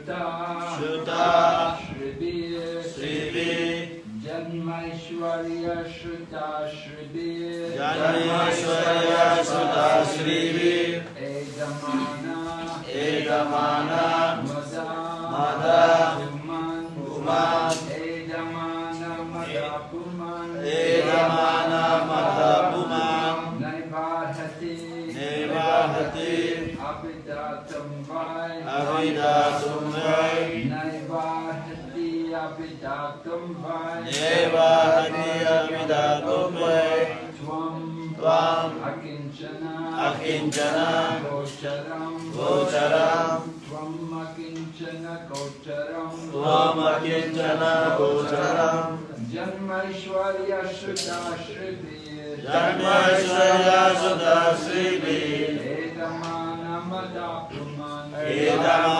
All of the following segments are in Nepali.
Shruta, Shruta, Shrivi, Shrivi, Janmaishwarya Shruta, Shrivi, Janmaishwarya Shruta, Shrivi, Egamana, Egamana, Mada, Mada, Uman, Uman, किंचन गोचरं गोचरं त्वम् अकिञ्चन गोचरं त्वम् अकिञ्चन गोचरं जन्मैश्वर्यश्रुताश्रुति जन्मैश्वर्यश्रुताश्रुति एतमानमदाप्यमान एतमा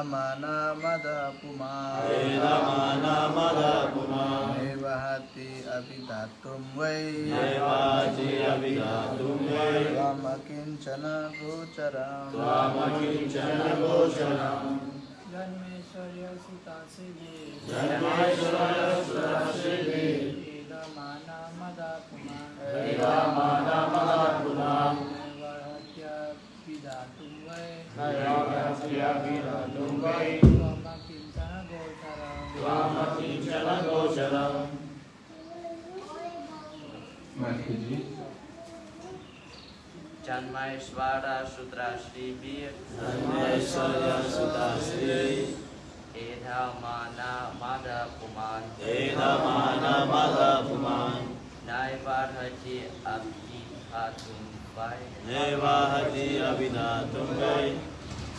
मनमदपुमा मनमदपुमा निर्वहति अभिधातुं वै। निर्वहति वै। त्वम किंचन गोचरम्। त्वम किंचन गोचरम् जन्मेश्वर्य सुतासिनि जन्मेश्वर्य सुतासिनि जन्मेश्वरा सुद्राश्रीभिः जन्मेश्वरा सुद्राश्री एधमाना मदपुमान् एधमाना मदपुमान् नैवार्हति अभिधातुं वै नैवार्हति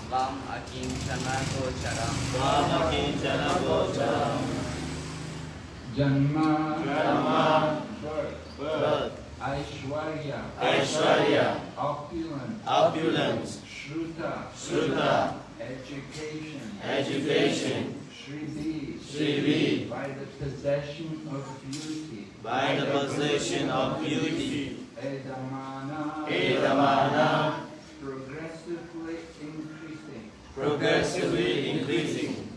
त्वम् अकिञ्चनगोचरम् त्वामकिञ्चनगोचरम् Janma Janma. birth, birth, Aishwarya Aishwarya. opulence opulence, Shruta Shruta. education Education. Shrivi Shrivi. by the possession of beauty by the possession of beauty, Edamana Edamana. progressively increasing.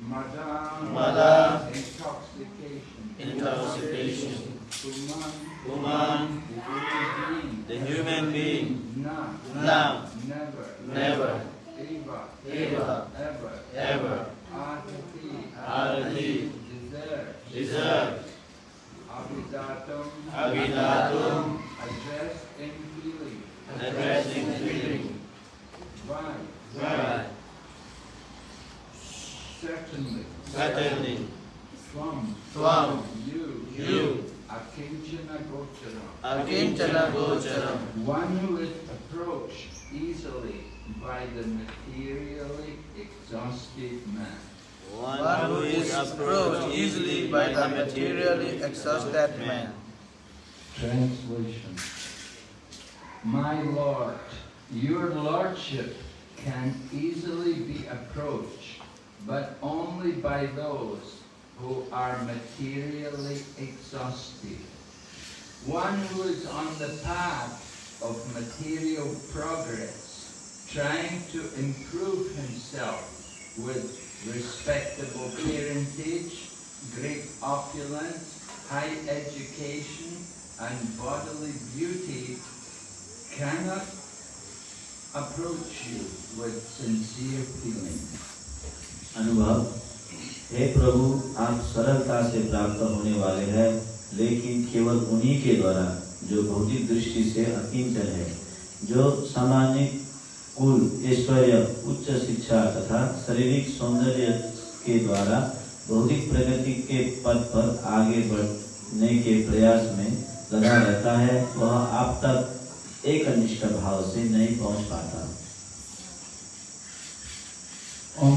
Madame, Madame. intoxication, intoxication. Human, human, the human being, now, now. Never, never, ever, ever, ever, ever, arti, deserve, deserve, abidatum, address in feeling, address in feeling, one, Certainly certainly, Swam Tvam. You You. Akinchana Gocharam Akinchana Gocharam, One who is approached easily by the materially exhausted man. one who is approached easily by the materially exhausted man. Translation My Lord, your Lordship can easily be approached, but only by those who are materially exhausted. One who is on the path of material progress, trying to improve himself with respectable parentage, great opulence, high education, and bodily beauty cannot approach you with sincere feeling. अनुभव, हे प्रभु, आप सरलता से प्राप्त होने वाले हैं, लेकिन केवल उन्हीं के द्वारा जो भौतिक दृष्टि से अकिंचन है, जो सामान्य कुल, ऐश्वर्य, उच्च शिक्षा तथा शारीरिक सौंदर्य के द्वारा भौतिक प्रगति के पद पर आगे बढ़ने के प्रयास में लगा रहता है, वह आप तक एक अनिष्ट भाव से नहीं पहुँच पाता। Om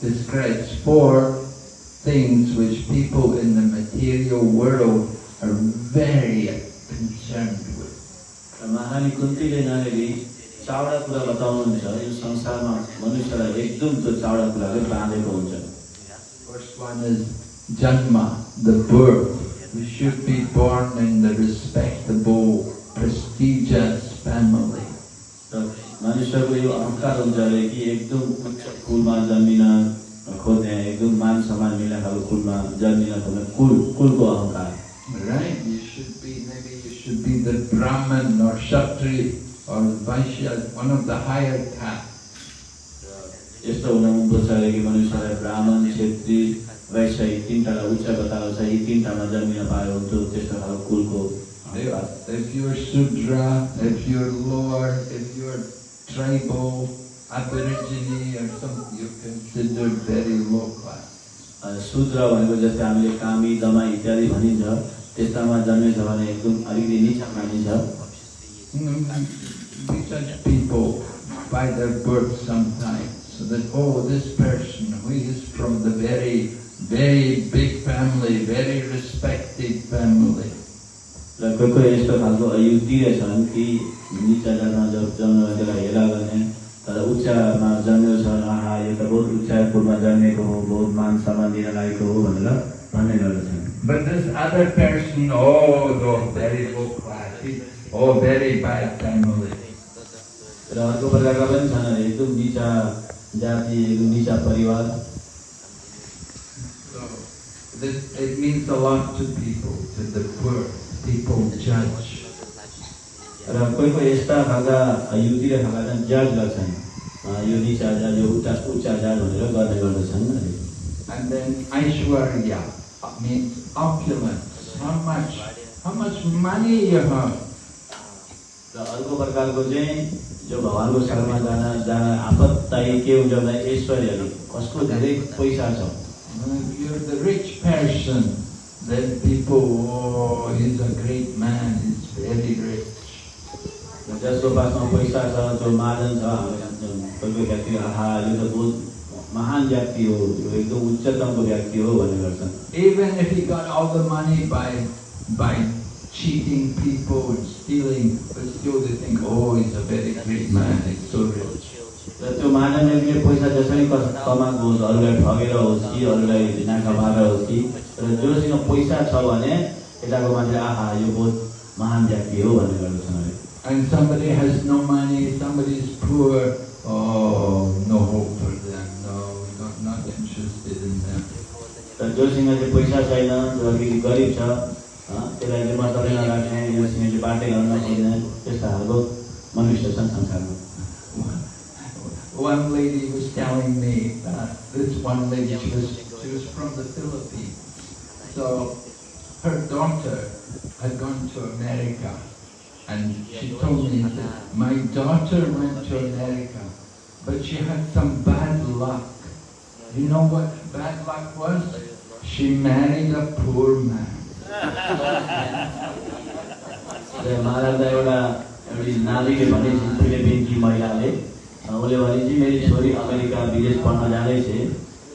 describes four things which people in the material world are very concerned with. र महारानी कुन्तीले यहाँनिर चावडा कुरा बताउनुहुन्छ यो संसारमा मनुष्यलाई एकदम त्यो चावडा कुराले बाँधेको हुन्छ First one is Janma, the birth. We should be born in the respectable, prestigious family. मानिसहरूको यो अहङ्कार हुन्छ अरे कि एकदम कुलमा जन्मिन खोज्ने एकदम मान सम्मान मिल्ने खालको कुलमा जन्मिन खोज्ने कुल कुलको अहङ्कार Right? You should be, maybe you should be the Brahman or Kshatri or Vaishya, one of the higher castes. यस्तो हुन अरे कि मनुष्यलाई ब्राह्मण क्षेत्री वैश्य यी तिनवटा उच्च बताएको छ यी तिनवटामा जन्मिन पायो हुन्थ्यो त्यस्तो खालको कुलको If you're Sudra, if you're lower, if you're tribal, Aborigine or something, you're considered very low class. A, शूद्र भनेको जस्तै हामीले कामी दमाई इत्यादि भनिन्छ त्यस्तामा जन्मेछ भने एकदम अलिकति निचा मानिन्छ Mm, We judge people by their birth sometimes, so that, oh, this person, who is from the very very big family, very respected family. निचा जातमा जब जन्म त्यसलाई हेला गर्ने तर उच्चमा जन्मेको छ यो त बहुत उच्च कुलमा जन्मेको हो बहुत मान सम्मान दिन लागेको हो भनेर भन्ने गर्दछन् But this other person, oh, no, very low class, oh, very bad family. र अर्को प्रकारका पनि छन् एकदम निचा जाति एकदम निचा परिवार this it means a lot to people, to the poor. people judge. Rapoipo esta hanga ayudire hangadan judge lasan. Ayudi chaja jo uta ucha judge onero gane gane And then Aishwarya means opulence. How much? How much money you have? र अर्को प्रकारको चाहिँ जो भगवान्को शरणमा जान जान आपत चाहिँ के हुन्छ भन्दा ऐश्वर्यहरू कसको धेरै पैसा छ Uh, then people, oh, he's a great man, he's very rich. जसको पासमा पैसा छ जो महाजन छ कोही कोही व्यक्ति आहा यो त बहुत महान व्यक्ति हो यो एकदम उच्चतमको व्यक्ति हो भन्ने गर्छन् Even if he got all the money by, by cheating people and stealing, but still they think, oh, he's a very great man, he's so rich. र त्यो महाजन व्यक्तिले पैसा जसरी कमाएको होस् अरूलाई ठगेर होस् कि अरूलाई नाका मारेर होस् कि जोसँग पैसा छ भने यताको मान्छेले आहा यो बहुत महान व्यक्ति हो भन्ने गर्दछन् अरे And somebody has no money, somebody is poor, oh, no hope for them, no, not, not interested in them. जोसँग चाहिँ पैसा छैन जो अलिकति गरिब छ अँ, त्यसलाई चाहिँ मतलबै नराख्ने जोसँग चाहिँ बाटै गर्न नखोज्ने त्यस्ता खालको मनुष्य छन् संसारमा One lady was telling me that this one lady, she was, she was from the Philippines. So her daughter had gone to America and she told me that my daughter went to America, but she had some bad luck. You know what bad luck was? She married a poor man. र महाराजलाई एउटा एउटी नारीले भने फिलिपिन्सकी महिलाले अँ, उसले भने चाहिँ मेरी छोरी अमेरिका विदेश पढ्न जाँदैछ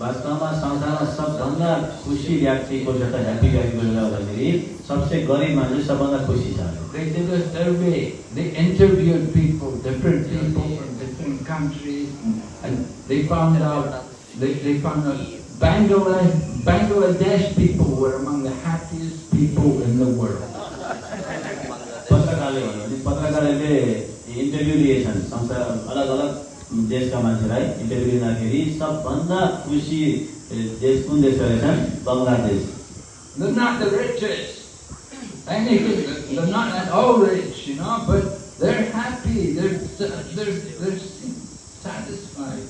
वास्तवमा संसारमा सबभन्दा खुसी व्यक्ति को छ त ह्याप्पी व्यक्ति को छ भन्दाखेरि सबसे गरिब मान्छे सबभन्दा खुसी छ They did a survey. They interviewed people, different people from different countries, and they found out. They, they found out Bangladesh, Bangladesh people were among the happiest people in the world. पत्रकारले भन्यो भने पत्रकारले इन्टरभ्यू लिएछन् संसार अलग अलग देशका मान्छेलाई इन्टरभ्यू लिँदाखेरि सबभन्दा खुसी देश कुन देश रहेछन् Bangladesh They're not the richest. Anything, they're not at all rich, you know, but they're happy. They're, they're, they're satisfied.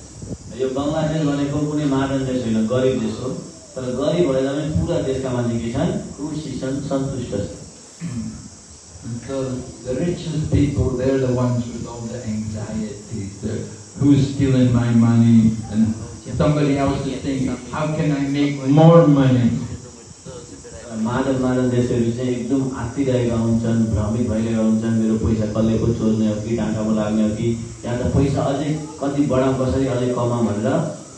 यो बङ्गलादेश भनेको कुनै महाजन देश होइन गरिब देश हो तर गरिब भए पनि पुरा देशका मान्छे के छन् खुसी छन् सन्तुष्ट छन् so the richest people, they're the ones with all the anxieties. They're, who's stealing my money? And somebody else is thinking, how can I make more money? महाजन महाजन देशहरू चाहिँ एकदम आत्तिरहेका हुन्छन् भ्रमित भइरहेका हुन्छन् मेरो पैसा कसले पो चोर्ने हो कि टाँकामा लाग्ने हो कि यहाँ त पैसा अझै कति बढाउँ कसरी अझै कमाउँ भनेर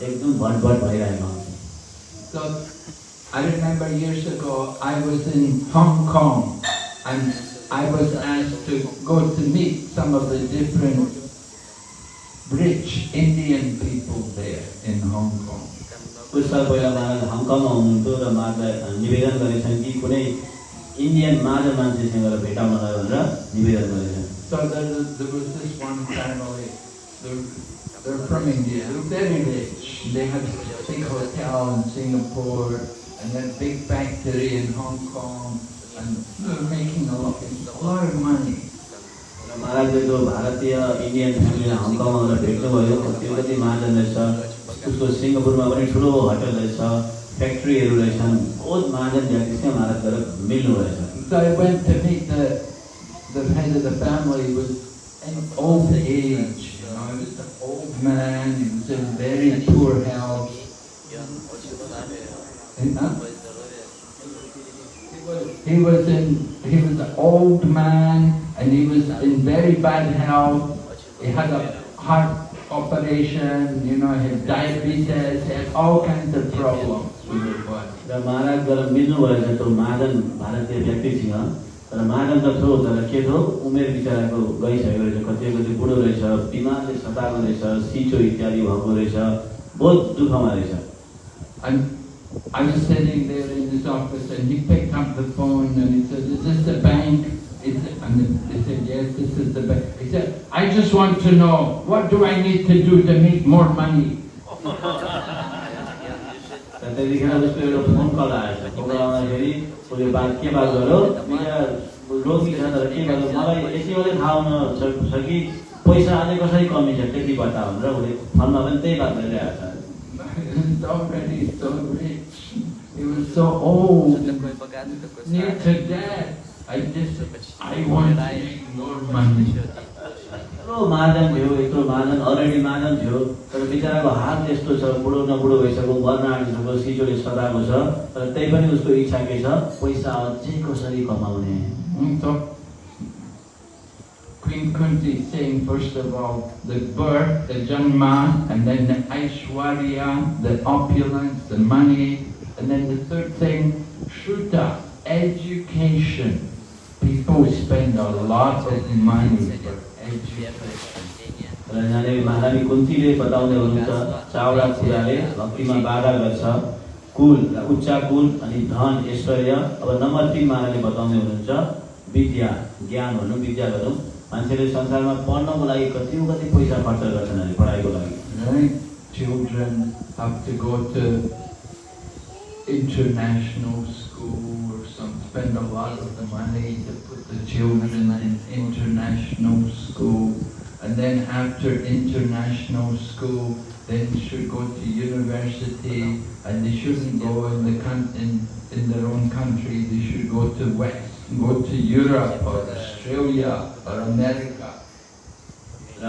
एकदम भटभट भइरहेका हुन्छन् So I remember years ago, I was in Hong Kong and I was asked to go to meet some of the different rich Indian people there in Hong Kong. कुछ साल पहिला महाराज हङकङमा हुनुहुन्थ्यो र महाराजलाई निवेदन गरेछन् कि कुनै इन्डियन महाजन मान्छेसँग गएर भेटाउनलाई भनेर निवेदन गरेछन् So there, there was this one family, they're, they're from India, they're very rich. They had a big hotel in Singapore and then big factory in Hong Kong and they're making a lot, a lot of money. र महाराजले जो भारतीय इन्डियन फ्यामिलीलाई हङकङमा गएर भेट्नुभयो त्यो कति महाजन रहेछ उसको सिङ्गापुरमा पनि ठुलो होटल रहेछ फ्याक्ट्रीहरू रहेछन् बहुत महाजन व्यक्तिसँग महाराज गएर मिल्नु रहेछ So I went to meet the, the head of the family, was in old age, you know, he was an old man, he was in very poor health. And, uh, He was in, he was an old man and he was in very bad health. He had a heart operation, you know, he had diabetes, he had all kinds of problems with his body. र महाराज गएर मिल्नु भएछ त्यो महाजन भारतीय व्यक्तिसँग तर महाजन त थियो तर के थियो उमेर बिचराको गइसकेको रहेछ कति कति बुढो रहेछ बिमारले सताएको रहेछ सिचो इत्यादि भएको रहेछ बहुत दुःखमा रहेछ And I was sitting there in his office and he picked up the phone and he said, is this the bank? It? And they said, yes, this is the bank. He said, I just want to know, what do I need to do to make more money? त्यतिखेर उसको एउटा फोन कल आएछ फोन कल आउँदाखेरि उसले बात के बात गर्यो बिचरा रोगी छ तर के गर्यो पैसा अझै कसरी कमी छ त्यति बता भनेर उसले पनि त्यही बात गरिरहेको छ Was already so rich. He was so old, near to death. I just, I want to make more money. यत्रो महाजन थियो यत्रो महाजन अलरेडी महाजन थियो तर बिचराको हात यस्तो छ बुढो न बुढो भइसक्यो आँटिसक्यो सिजोले सताएको छ तर त्यही पनि उसको इच्छा के छ पैसा अझै कसरी कमाउने so, Queen Kunti saying first of all the birth, the Janma, and then the Aishwarya, the opulence, the money, and then the third thing, Shruta, education. People spend a lot of money for education. र यहाँनिर महारानी कुन्तीले बताउँदै हुनुहुन्छ चावडा कुराले भक्तिमा बाधा गर्छ कुल उच्च कुल अनि धन ऐश्वर्य अब नम्बर तिन महाराजले बताउँदै हुनुहुन्छ विद्या ज्ञान भनौँ विद्या भनौँ मान्छेले संसारमा पढ्नको लागि कति कति पैसा खर्च गर्छन् अरे पढाइको लागि Right? Children have to go to international school or some, spend a lot of the money to put the children in international school. And then after international school, then should go to university and they shouldn't go in the coun- in, in their own country, they should go to West, go to Europe or Australia or America. र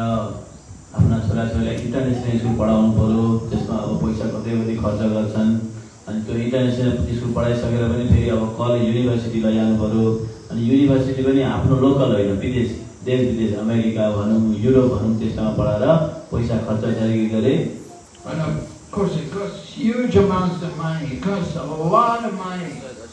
आफ्ना छोराछोरीलाई इन्टरनेसनल स्कुल पढाउनु पऱ्यो त्यसमा अब पैसा कतै कति खर्च गर्छन् अनि त्यो इन्टरनेसनल स्कुल पढाइसकेर पनि फेरि अब कलेज युनिभर्सिटी लैजानु पऱ्यो अनि युनिभर्सिटी पनि आफ्नो लोकल होइन विदेश देश विदेश अमेरिका भनौँ युरोप भनौँ त्यस्तामा पढाएर पैसा खर्च जारी गरे And of course, it costs huge amounts of money. It costs a lot of money.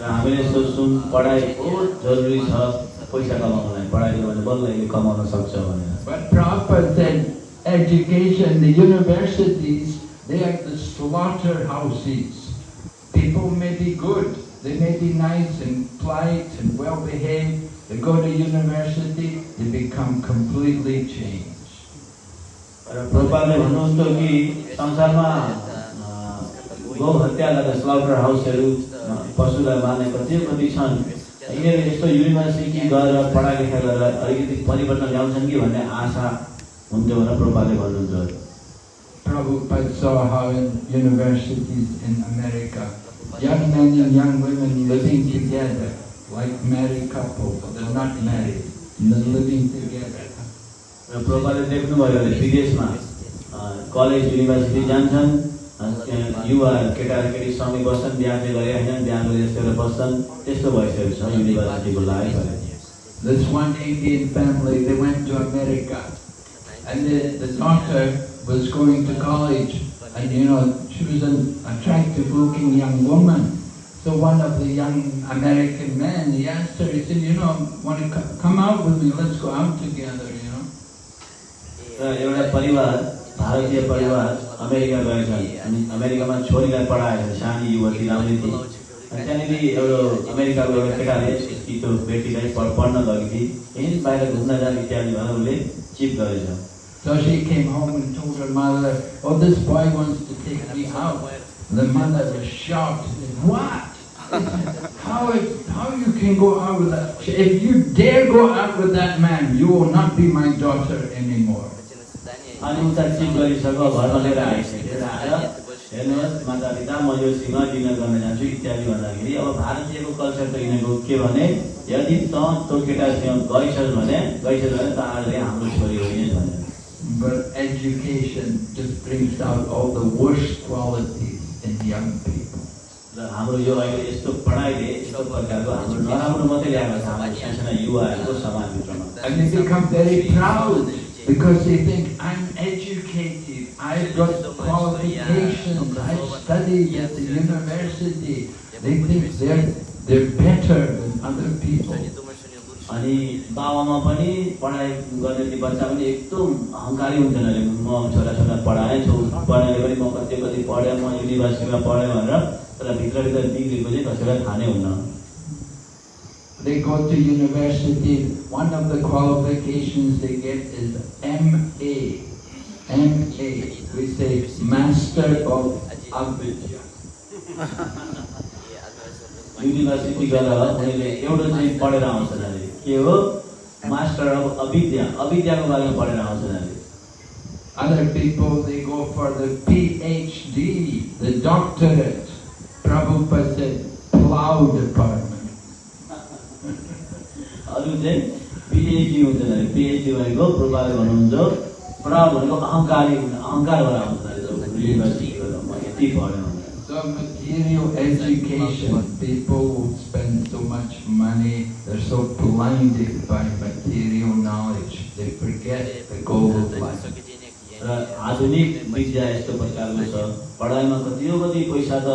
र हामीले सोच्छौँ पढाइ बहुत जरुरी छ पैसा कमाउनलाई पढाइ गऱ्यो भने बल्ल यसले कमाउन सक्छ भनेर But Prabhupada said education, the universities, they are the slaughterhouses. People may be good, they may be nice and polite and well behaved, they go to university, they become completely changed. र प्रभुपादले भन्नुहुन्छ कि संसारमा अँ, गौ हत्या गरेर स्लाउटर हाउसहरू पशुलाई मार्ने कति कति छन् यिनीहरू यस्तो युनिभर्सिटी गएर पढाइ लेखाइ गरेर अलिकति परिवर्तन ल्याउँछन् कि भन्ने आशा हुन्थ्यो भनेर प्रभुपादले भन्नुहुन्छ Prabhupada saw how in universities in America, young men and young women living together, like married couples, they're not married, they're living together. र प्रभुपादले देख्नुभयो भने विदेशमा कलेज युनिभर्सिटी जान्छन् युवा केटा र केटी सँगै बस्छन् बिहा चाहिँ गरे होइन बिहा गरे यस्तो गरेर बस्छन् त्यस्तो भइसकेको छ युनिभर्सिटीको लागि भने This one Indian family, they went to America, and the, the daughter was going to college, and you know, she was an attractive looking young woman. So one of the young American men, he asked her, he said, you know, want to come out with me, let's go out together, you know. र एउटा परिवार भारतीय परिवार अमेरिका गएछन् अनि अमेरिकामा छोरीलाई पढाएछन् सानी युवती राम्री थिए अनि त्यहाँनिर एउटा अमेरिकाको एउटा केटाले उसकी त्यो बेटीलाई पढ- पढ्न गएको थिए यहीँ बाहिर घुम्न जाने इत्यादि भनेर उसले चिप गरेछ So she came home and told her mother, oh, this boy wants to take me out. The mother was shocked. What? How, it- how you can go out with that? If you dare go out with that man, you will not be my daughter anymore. अनि उता चिप गरिसक्यो घरमा लिएर आइसक्यो लिएर आएर हेर्नुहोस् माता पिता म योसँग डिनर गर्न जान्छु इत्यादि भन्दाखेरि अब भारतीयको कल्चर त यिनीहरूको के भने यदि त त्यो केटासँग गइछस् भने गइछस् भने त आजले हाम्रो छोरी होइनस् भनेर। But education just brings out all the worst qualities in young people. र हाम्रो यो अहिले यस्तो पढाइले यस्तो प्रकारको हाम्रो नराम्रो मात्रै ल्याएको छ हाम्रो साना युवाहरूको समाजभित्रमा। And they become very proud because they think, I'm educated, I've got qualifications, I've studied at the university. They think they're, they're better than other people. अनि बाबामा पनि पढाइ गर्ने ती बच्चा पनि एकदम अहङ्कारी हुन्छन् अरे म छोरा छोरा पढाएँ छौ पढाइले पनि म कति कति पढेँ म युनिभर्सिटीमा पढेँ भनेर तर भित्रभित्र बिग्रेको चाहिँ कसैलाई थाहा नै हुन्न They go to university, one of the qualifications they get is MA. MA, we say Master of Avidya. University गएर उनीहरूले एउटा चाहिँ पढेर आउँछन् अरे के हो मास्टर अफ अविद्या अविद्याको बारेमा पढेर आउँछन् अरे Other people, they go for the PhD, the doctorate. Prabhupada said, plow department. अरू चाहिँ पिएचडी हुन्छन् अरे पिएचडी भनेको प्रोपाले भन्नुहुन्छ प्र भनेको अहङ्कारी हुन्- अहङ्कार भएर आउँछन् अरे जब युनिभर्सिटी गएर म यति पढेँ भनेर So material education, people who spend so much money, they're so blinded by material knowledge, they forget the goal of life. र आधुनिक विद्या यस्तो प्रकारको छ। पढाइमा कतियो कति पैसा त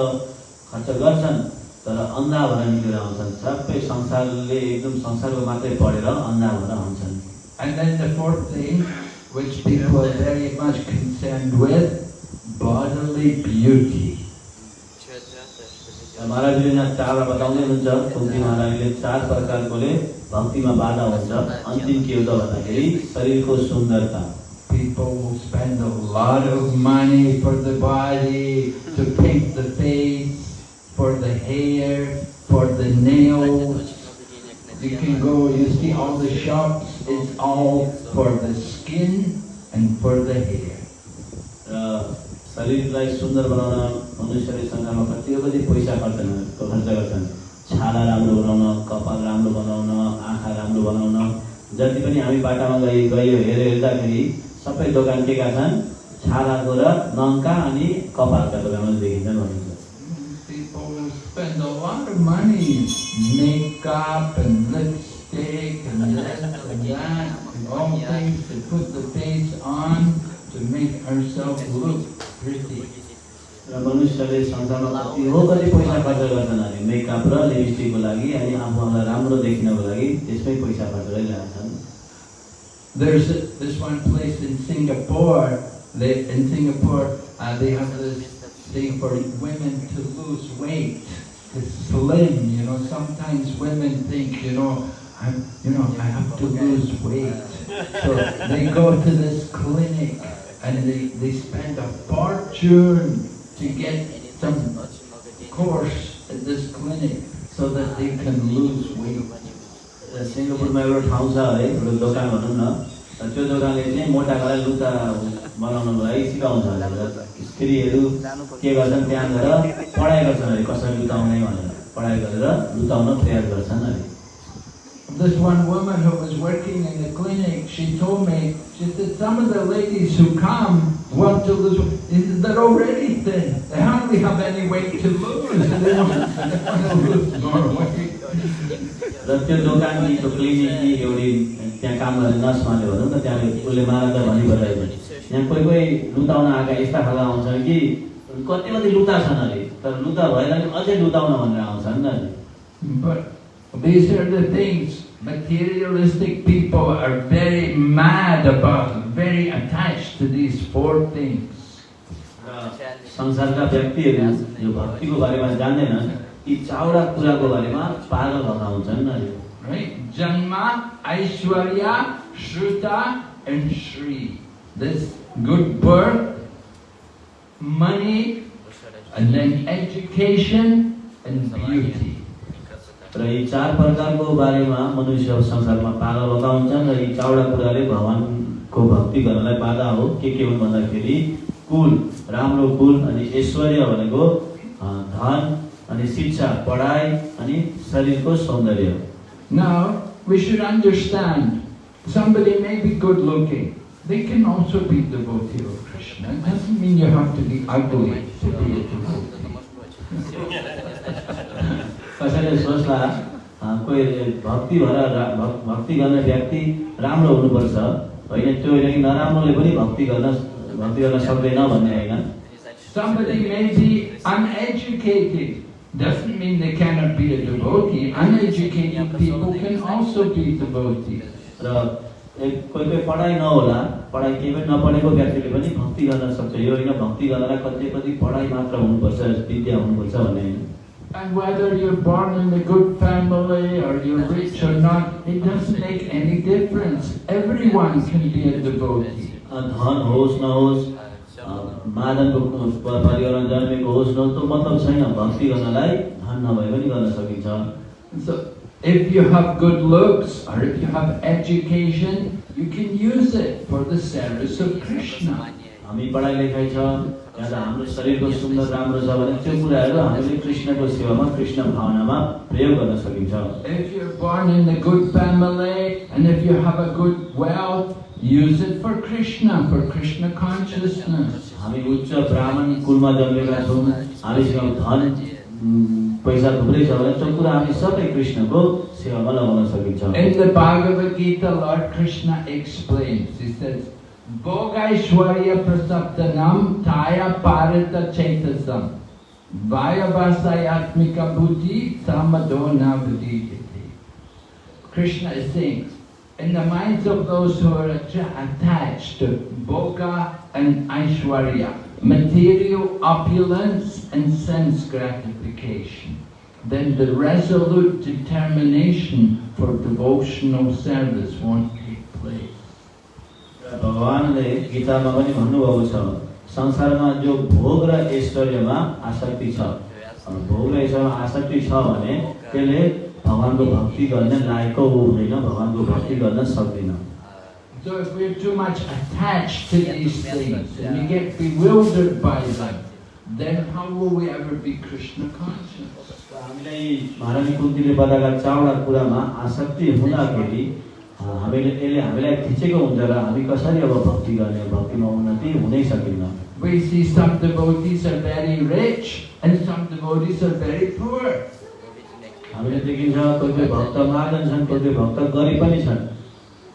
खर्च गर्छन्। तर अन्धा भएर निस्केर आउँछन् सबै संसारले एकदम संसारको मात्रै पढेर अन्धा भएर आउँछन् And then the fourth thing, which people are very much concerned with, bodily beauty. महाराजले यहाँ चारवटा बताउँदै हुनुहुन्छ कुन्ती महाराजले चार प्रकारकोले भक्तिमा बाधा हुन्छ अन्तिम के हो त भन्दाखेरि शरीरको सुन्दरता People spend a lot of money for the body, to paint the face, for the hair, for the nails. You can go, you see all the shops, it's all for the skin and for the hair. शरीरलाई सुन्दर बनाउन मनुष्यले सङ्घारमा कति कति पैसा खर्च खर्च गर्छन् छाला राम्रो बनाउन कपाल राम्रो बनाउन आँखा राम्रो बनाउन जति पनि हामी बाटामा गइ गयो हेरेर हेर्दाखेरि सबै दोकान के छन् छालाको र नङका अनि कपालका दोकानमा देखिन्छन् भनिन्छ spend a lot of money, makeup and lipstick and this and that, and all things to put the face on to make ourselves look pretty. र मनुष्यले संसारमा कति हो कति पैसा खर्च गर्छन् अरे मेकअप र लिपस्टिकको लागि अनि आफूलाई राम्रो देखिनको लागि त्यसमै पैसा खर्च गरिरहेछन् There's this one place in Singapore, they, in Singapore, uh, they have this thing for women to lose weight, to slim, you know, sometimes women think, you know, I'm, you know, I have to lose weight. So they go to this clinic and they, they spend a fortune to get some course at this clinic so that they can lose weight. र सिङ्गापुरमा एउटा ठाउँ छ है एउटा दोकान भनौँ न र त्यो दोकानले चाहिँ मोटाकोलाई लुगा बनाउनको लागि सिकाउँछ अरे र स्त्रीहरू के गर्छन् त्यहाँ गएर पढाइ गर्छन् अरे कसरी लुताउने भनेर पढाइ गरेर लुताउन प्रयास गर्छन् अरे This one woman who was working in the clinic, she told me, she said, some of the ladies who come want to lose, they're already thin. They hardly have any weight to lose. They want, they want to lose more weight. र त्यो दोकानकी त्यो क्लिनिककी एउटी त्यहाँ काम गर्ने नर्समाले भनौँ न त्यहाँ उसले मलाई त भनी बतायो यहाँ कोही कोही लुताउन आएका यस्ता खालका आउँछन् कि कति कति लुता छन् अरे तर लुता भएर नि अझै लुताउन भनेर आउँछन् नि these are the things materialistic people are very mad about, very attached to these four things. संसारका व्यक्तिहरू यो भक्तिको बारेमा जान्दैनन् यी चारवटा कुराको बारेमा पागल भएका हुन्छन् अरे Right? Janma, Aishwarya, Shruta, and Shri. This good birth, money, and then education and beauty. र यी चार प्रकारको बारेमा मनुष्य संसारमा पागल भएका हुन्छन् र यी चारवटा कुराले भगवान्को भक्ति गर्नलाई बाधा हो के के हुन् भन्दाखेरि कुल राम्रो कुल अनि ऐश्वर्य भनेको धन अनि शिक्षा पढाइ अनि शरीरको सौन्दर्य Now, we should understand, somebody may be good looking. They can also be devotee of Krishna. It doesn't mean you have to be ugly to be a devotee. कसैले सोच्ला कोही भक्ति भएर भक्ति गर्ने व्यक्ति राम्रो हुनुपर्छ होइन त्यो होइन कि नराम्रोले पनि भक्ति गर्न भक्ति गर्न सक्दैन भन्ने होइन Somebody may be uneducated. Doesn't mean they cannot be a devotee. Uneducated people can also be devotees. र कोही कोही पढाइ नहोला पढाइ केही पनि नपढेको व्यक्तिले पनि भक्ति गर्न सक्छ यो होइन भक्ति गर्नलाई कति कति पढाइ मात्र हुनुपर्छ विद्या हुनुपर्छ भन्ने होइन And whether you're born in a good family or you're rich or not, it doesn't make any difference. Everyone can be a devotee. A, धन होस् नहोस् अ, मादनको प- परिवारमा जन्मेको होस् नहोस् त्यो मतलब छैन भक्ति गर्नलाई धन नभए पनि गर्न सकिन्छ So, if you have good looks or if you have education, you can use it for the service of Krishna. हामी पढाइ लेखाइ छ या त हाम्रो शरीरको सुन्दर राम्रो छ भने त्यो कुराहरू हामीले कृष्णको सेवामा कृष्ण भावनामा प्रयोग गर्न सकिन्छ Use it for Krishna, for Krishna consciousness. हामी उच्च ब्राह्मण कुलमा जन्मेका छौँ हामीसँग धन पैसा थुप्रै छ भने त्यो कुरा हामी सबै कृष्णको सेवामा लगाउन सकिन्छ Bhogaishwarya prasaptanam taya parita chetasam vayavasayatmika buddhi samadona vididiti. Krishna is saying, in the minds of those who are attached to Bhoga and Aishwarya, material opulence and sense gratification, then the resolute determination for devotional service won't भगवानले गीतामा पनि भन्नुभएको छ संसारमा जो भोग र ऐश्वर्यमा आसक्ति छ भोग र ऐश्वर्यमा आसक्ति छ भने त्यसले भगवानको भक्ति गर्ने लायकको ऊ हुँदैन भगवानको भक्ति गर्न सक्दैन So if we're too much attached to these things and we get bewildered by them, then how will we ever be Krishna conscious? हामीलाई महारानी कुन्तीले बताएका चारवटा कुरामा आसक्ति हुँदाखेरि हामीले यसले हामीलाई थिचेको हुन्छ र हामी कसरी अब भक्ति गर्ने भक्तिमा उन्नति हुनै सकिन्न We see some devotees are very rich and some devotees are very poor. हामीले देखिन्छ कोही कोही भक्त महाजन छन् कोही कोही भक्त गरिब पनि छन्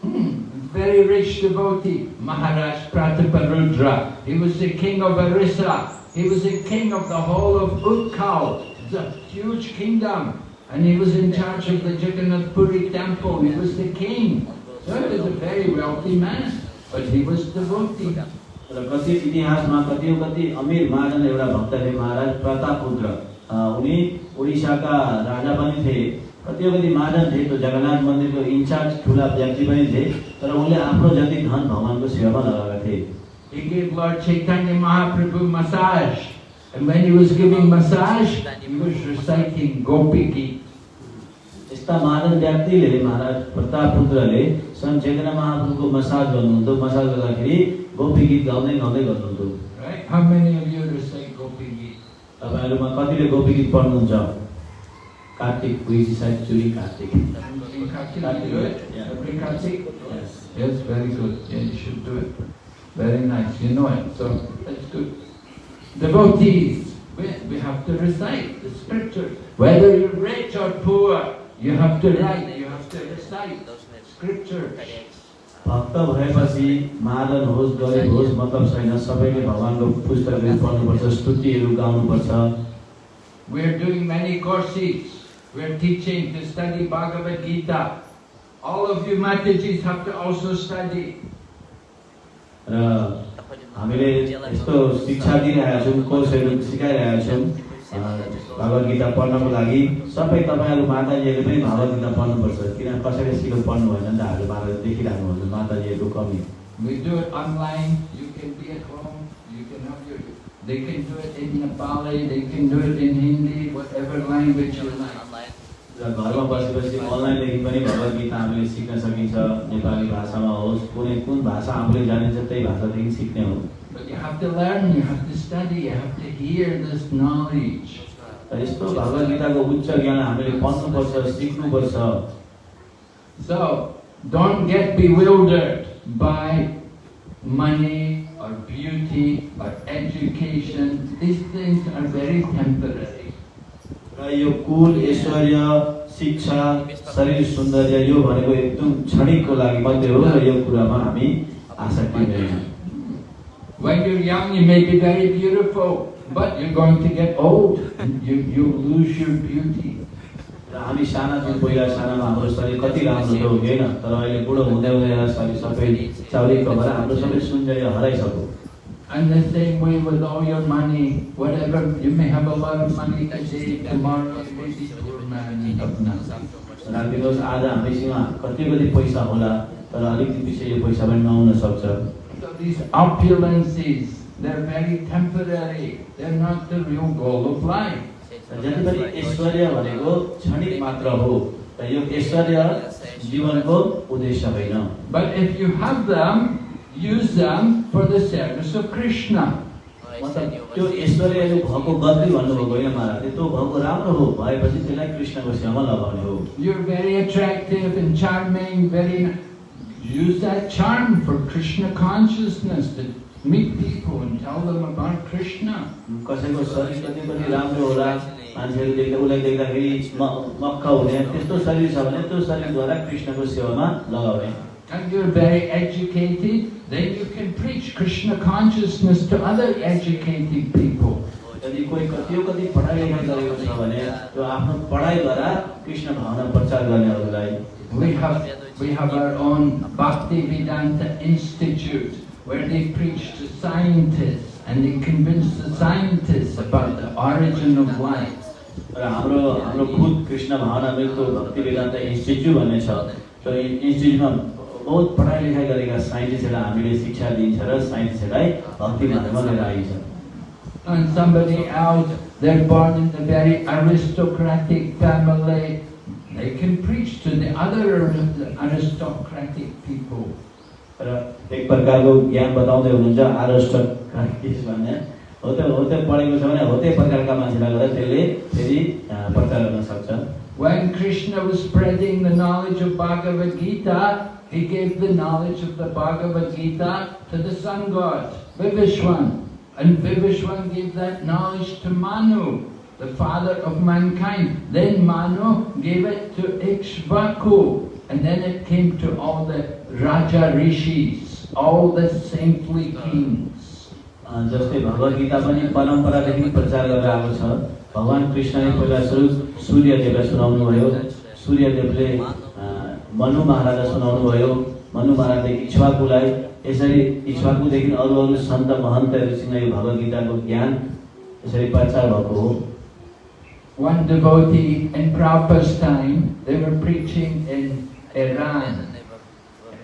Hmm, Very rich devotee, Maharaj Prataparudra. He was the king of Orissa. He was the king of the whole of Utkal. It's a huge kingdom. And he was in charge of the Jagannath Puri temple. He was the king. So he was a very wealthy man. But he was devotee. र कति इतिहासमा कति कति अमिर महाजन एउटा भक्त थिए महाराज प्रतापपुत्र अ, उनी उडिसाका राजा पनि थिए कति कति महाजन थिए त्यो जगन्नाथ मन्दिरको इन्चार्ज ठुला व्यक्ति पनि थिए तर उनले आफ्नो जति धन भगवान्को सेवामा लगाएका थिए He gave Lord Chaitanya Mahaprabhu massage. And when he was giving massage, he was reciting Gopi Geet. यस्ता महाजन व्यक्तिले महाराज प्रतापपुत्रले सन् चेतना महाप्रभुको मसाज गर्नुहुन्थ्यो मसाज गर्दाखेरि गोपी गीत गाउँदै गाउँदै गर्नुहुन्थ्यो Right? How many of you recite Gopi Geet? तपाईँहरूमा कतिले गोपी गीत पढ्नुहुन्छ कार्तिक पुइसी side Churi Kartik. Yes, very good. Yeah, you should do it. Very nice. You know it, so that's good. Devotees, we, we have to recite the scriptures. Whether you're rich or poor, you have to write, you have to recite scriptures. भक्त भएपछि महाजन होस् गरिब होस् मतलब छैन सबैले भगवान्को पुस्तकहरू पढ्नुपर्छ स्तुतिहरू गाउनुपर्छ We're doing many courses. We're teaching to study Bhagavad Gita. All of you Matajis have to also study. र हामीले यस्तो शिक्षा दिइरहेका छौँ कोर्सहरू सिकाइरहेका छौँ अ, भगवत गीता पढ्नको लागि सबै तपाईँहरू माताजीहरूले पनि भगवत गीता पढ्नुपर्छ। किन कसैले सिको पढ्नु भएन नि त हाम्रो माता देखिरहनु हुन्छ। माताजीहरूको कमी। They can do it in Nepali, they can do it in Hindi, whatever language you like. र घरमा बसी बसी अनलाइनदेखि पनि भगवत गीता हामीले सिक्न सकिन्छ नेपाली भाषामा होस् कुनै कुन भाषा आफूले जानिन्छ त्यही भाषादेखि सिक्ने हो But you have to learn, you have to study, you have to hear this knowledge. र यस्तो भगवत गीताको उच्च ज्ञान हामीले पढ्नुपर्छ सिक्नुपर्छ So, don't get bewildered by money or beauty or education. These things are very temporary. र यो कुल ऐश्वर्य शिक्षा शरीर सौन्दर्य यो भनेको एकदम क्षणिकको लागि मात्रै हो र यो कुरामा हामी आसक्ति हुँदैन When you're young, you may be very beautiful, but you're going to get old. And you, you'll lose your beauty. हामी साना थियौँ पहिला सानामा हाम्रो शरीर कति राम्रो थियो होइन तर अहिले बुढो हुँदै हुँदै शरीर सबै चाउरीको भएर हाम्रो सबै सौन्दर्य हराइसक्यो। And the same way with all your money, whatever, you may have a lot of money today, tomorrow you may be poor man, you have nothing. राखिदिनुहोस् आज हामीसँग कति कति पैसा होला तर अलिकति पछि यो पैसा पनि नहुन सक्छ So these opulences, they're very temporary. They're not the real goal of life. र जति पनि ऐश्वर्य भनेको क्षणिक मात्र हो र यो ऐश्वर्य जीवनको उद्देश्य होइन But if you have them, use them for the service of Krishna. मतलब त्यो ऐश्वर्यहरू भएको गल्ती भन्नुभएको होइन महाराजले त्यो भएको राम्रो हो भएपछि त्यसलाई कृष्णको सेवामा लगाउने हो You're very attractive and charming, very. Use that charm for Krishna consciousness to meet people and tell them about Krishna. कसैको शरीर कति पनि राम्रो होला मान्छेहरू देख्दा उसलाई देख्दाखेरि म- मक्ख हुने त्यस्तो शरीर छ भने त्यो शरीरद्वारा कृष्णको सेवामा लगाउने And you're very educated, then you can preach Krishna consciousness to other educated people. यदि कोही कति कति पढाइ लेखाइ गरेको छ भने त्यो आफ्नो पढाइद्वारा कृष्ण भावना प्रचार गर्नेहरूलाई We have, we have our own Bhakti Vedanta Institute where they preach to scientists and they convince the scientists about the origin of life. र हाम्रो हाम्रो खुद कृष्ण भावना मृत्यु भक्ति वेदान्त इन्स्टिच्युट भन्ने छ त्यो इ- इन्स्टिच्युटमा बहुत पढाइ लेखाइ गरेका साइन्टिस्टहरूलाई हामीले शिक्षा दिन्छ र साइन्टिस्टहरूलाई भक्ति मार्गमा लिएर आइन्छ And somebody else, they're born in a very aristocratic family, they can preach to the other aristocratic people. र एक प्रकारको ज्ञान बताउँदै हुनुहुन्छ आरस्ट भन्ने हो त्यो हो त्यो पढेको छ भने हो त्यही प्रकारका मान्छेलाई गएर त्यसले फेरि अँ, प्रचार गर्न सक्छ When Krishna was spreading the knowledge of Bhagavad Gita, he gave the knowledge of the Bhagavad Gita to the sun god, Vivishwan. And Vivishwan gave that knowledge to Manu, the father of mankind. Then Manu gave it to Ikshvaku. And then it came to all the Raja Rishis, all the saintly kings. अँ, जस्तै भगवत गीता पनि परम्परादेखि प्रचार गरेर आएको छ भगवान् कृष्णले पहिला सुरु सूर्यदेवलाई सुनाउनु भयो सूर्यदेवले अँ, मनु महाराजलाई सुनाउनु भयो मनु महाराजले इक्ष्वाकुलाई यसरी इक्ष्वाकुदेखि अरू अरू सन्त महन्तहरूसँग यो भगवत गीताको ज्ञान यसरी प्रचार भएको हो One devotee in Prabhupada's time, they were preaching in Iran.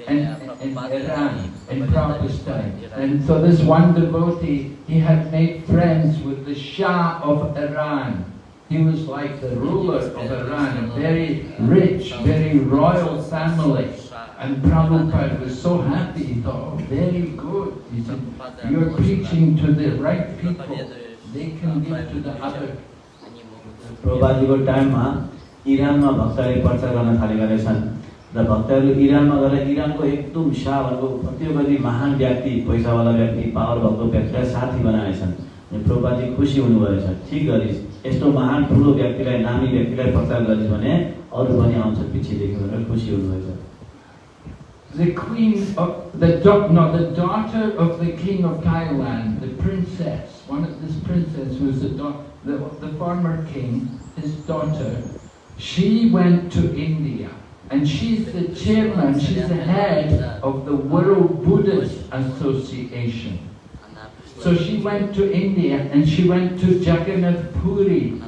in, in Iran, in Prabhupada's time. And so this one devotee, he had made friends with the Shah of Iran. He was like the ruler of Iran, a very rich, very royal family. And Prabhupada was so happy, he thought, oh, very good. He said, you're preaching to the right people. They can give to the other. प्रभुपाजीको टाइममा इरानमा भक्तहरूले प्रचार गर्न थालेका रहेछन् र भक्तहरू इरानमा गएर इरानको एकदम शाह भनेको कतिवटा महान व्यक्ति पैसावाला व्यक्ति पावर भएको व्यक्तिलाई साथी बनाएछन् प्रभुपाजी खुसी हुनुभएछ ठिक गरिस् यस्तो महान ठुलो व्यक्तिलाई नामी व्यक्तिलाई प्रचार गरिस् भने अरू पनि आउँछ पछिदेखि भनेर खुसी हुनुभएछ The queen of the da- no, the daughter of the king of Thailand, the princess, one of this princess who was the, da- the the former king, his daughter, she went to India And she's the chairman, she's the head of the World Buddhist Association. So she went to India and she went to Jagannath Puri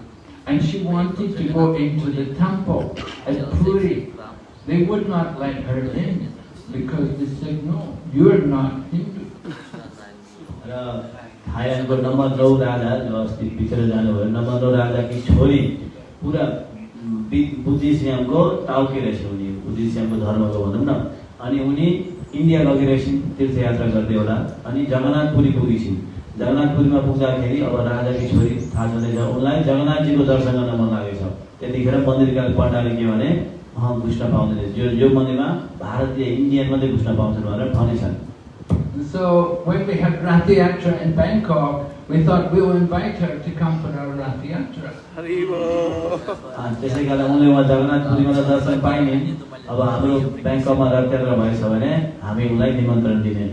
and she wanted to go into the temple at Puri. They would not let her in because they said, no, you're not Hindu. र थाइल्यान्डको नम्बर नौ राजा जो अस्ति पिछेर जानुभयो नम्बर नौ राजाकी छोरी पुरा बि- बुद्धिज्मको टाउके रहेछ उनी बुद्धिज्मको धर्मको भनौँ न अनि उनी इन्डिया गइरहेछन् तीर्थयात्रा गर्दै होला अनि जगन्नाथपुरी पुगेछिन् जगन्नाथपुरीमा पुग्दाखेरि अब राजाकी छोरी थाहा छँदैछ उनलाई जगन्नाथजीको दर्शन गर्न मन लागेको छ त्यतिखेर मन्दिरका पण्डाले के भने अँ घुस्न पाउँदैन। यो यो मन्दिरमा भारतीय इन्डियन मात्रै घुस्न पाउँछन् भनेर भनेछन्। So when we had Rath Yatra in Bangkok, we thought we'll invite her to come for our Rath Yatra. अब हाम्रो ब्याङ्ककमा रथयात्रा भएछ भने हामी उनलाई निमन्त्रण दिने।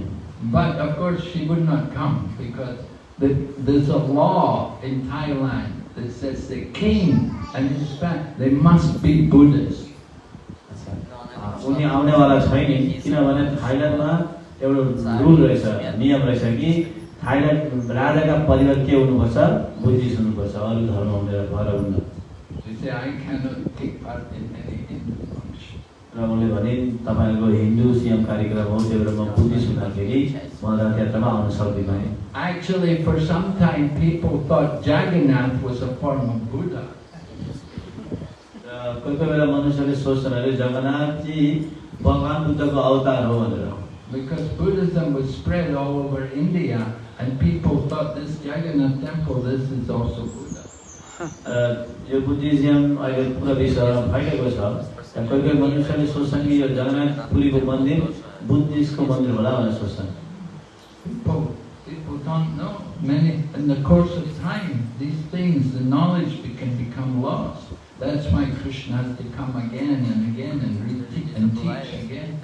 But of course she would not come because the, there's a law in Thailand that says the king and his family, they must be। अँ, उनी आउनेवाला छैन किनभने थाइल्यान्डमा एउटा रुल रहेछ नियम रहेछ कि थाइल्यान्ड राजाका परिवार के हुनुपर्छ? बुद्धिस्ट हुनुपर्छ अरू धर्म हुँदैन भएर हुन्न। र उनले भने तपाईँहरूको हिन्दू सिएम कार्यक्रम हो त्यो बेला म बुद्धिस्ट हुँदाखेरि म रथयात्रामा आउन सक्दिनँ Actually, for some time, people thought Jagannath was a form of Buddha. र कोही कोही बेला मनुष्यले सोच्छन् अरे जगन्नाथजी भगवान् बुद्धको अवतार हो भनेर Because Buddhism was spread all over India, and people thought this Jagannath temple, this is also Buddha. र यो बुद्धिज्म अहिले पुरा विश्वमा फैलिएको छ र कोही कोही मनुष्यले सोच्छन् कि यो जगन्नाथपुरीको मन्दिर बुद्धिस्टको मन्दिर होला भनेर सोच्छन् People, people don't know. Many, in the course of time, these things, the knowledge be- can become lost. That's why Krishna has to come again and again and re- and teach again.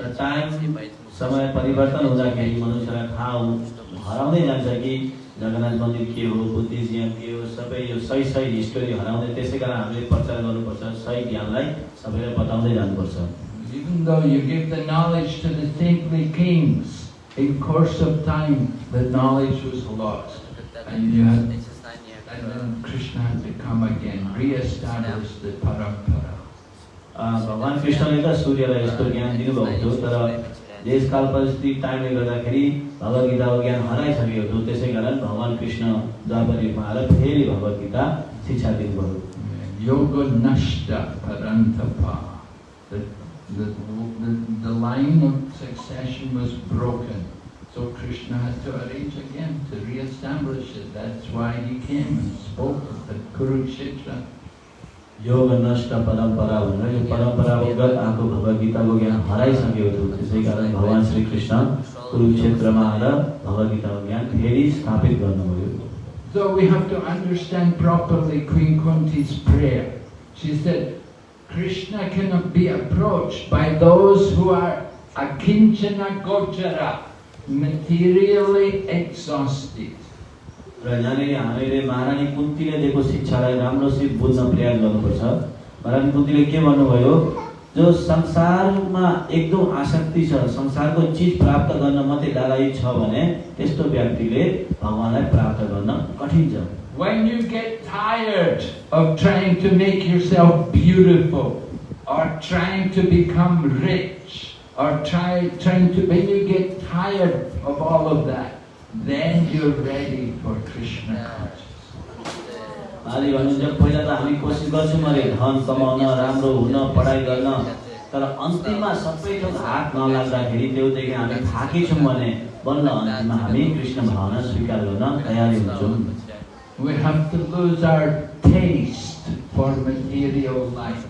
र टाइम समय परिवर्तन हुँदाखेरि मनुष्यलाई थाहा हु- हराउँदै जान्छ कि जगन्नाथ मन्दिर के हो बुद्धिज्म के हो सबै यो सही सही हिस्टोरी हराउँदै त्यसै कारण हामीले प्रचार गर्नुपर्छ सही ज्ञानलाई सबैलाई बताउँदै जानुपर्छ Even though you give the knowledge to the saintly kings, in course of time, the knowledge was lost. And you had, and then Krishna had to come again, re-establish the parampara. भगवान् कृष्णले त सूर्यलाई यस्तो ज्ञान दिनुभएको थियो तर देशकाल परिस्थिति टाइमले गर्दाखेरि भगवद्गीताको ज्ञान हराइसकेको थियो त्यसै कारण भगवान् कृष्ण युगमा आएर फेरि भगवद्गीता शिक्षा दिनुभयो nashta parantapa. The, the, the, the line of succession was broken. So Krishna had to arrange again to re-establish it. That's why he came and spoke at Kurukshetra. योग नष्ट परम्परा भनेर यो परम्परागत आएको भगवद्गीताको ज्ञान हराइसकेको थियो त्यसै कारण भगवान् श्री कृष्ण कुरुक्षेत्रमा आएर भगवद्गीताको ज्ञान फेरि स्थापित गर्नुभयो So we have to understand properly Queen Kunti's prayer. She said, Krishna cannot be approached by those who are akinchana gochara, materially exhausted. र यहाँनिर हामीले महारानी कुन्तीले दिएको शिक्षालाई राम्रोसित बुझ्न प्रयास गर्नुपर्छ। महारानी कुन्तीले के भन्नुभयो? जो संसारमा एकदम आसक्ति छ संसारको चिज प्राप्त गर्न मात्रै लालायित छ भने त्यस्तो व्यक्तिले भगवान्लाई प्राप्त गर्न कठिन छ। When you get tired of trying to make yourself beautiful, or trying to become rich, or try, trying to, when you get tired of all of that, then you're ready for Krishna consciousness. उहाँले भन्नुहुन्छ पहिला त हामी कोसिस गर्छौँ अरे धन कमाउन राम्रो हुन पढाइ गर्न तर अन्तिममा सबै थोक हात नलाग्दाखेरि त्योदेखि हामी थाकी छौँ भने बल्ल अन्तिममा हामी कृष्ण भावना स्वीकार गर्न तयारी हुन्छौँ We have to lose our taste for material life.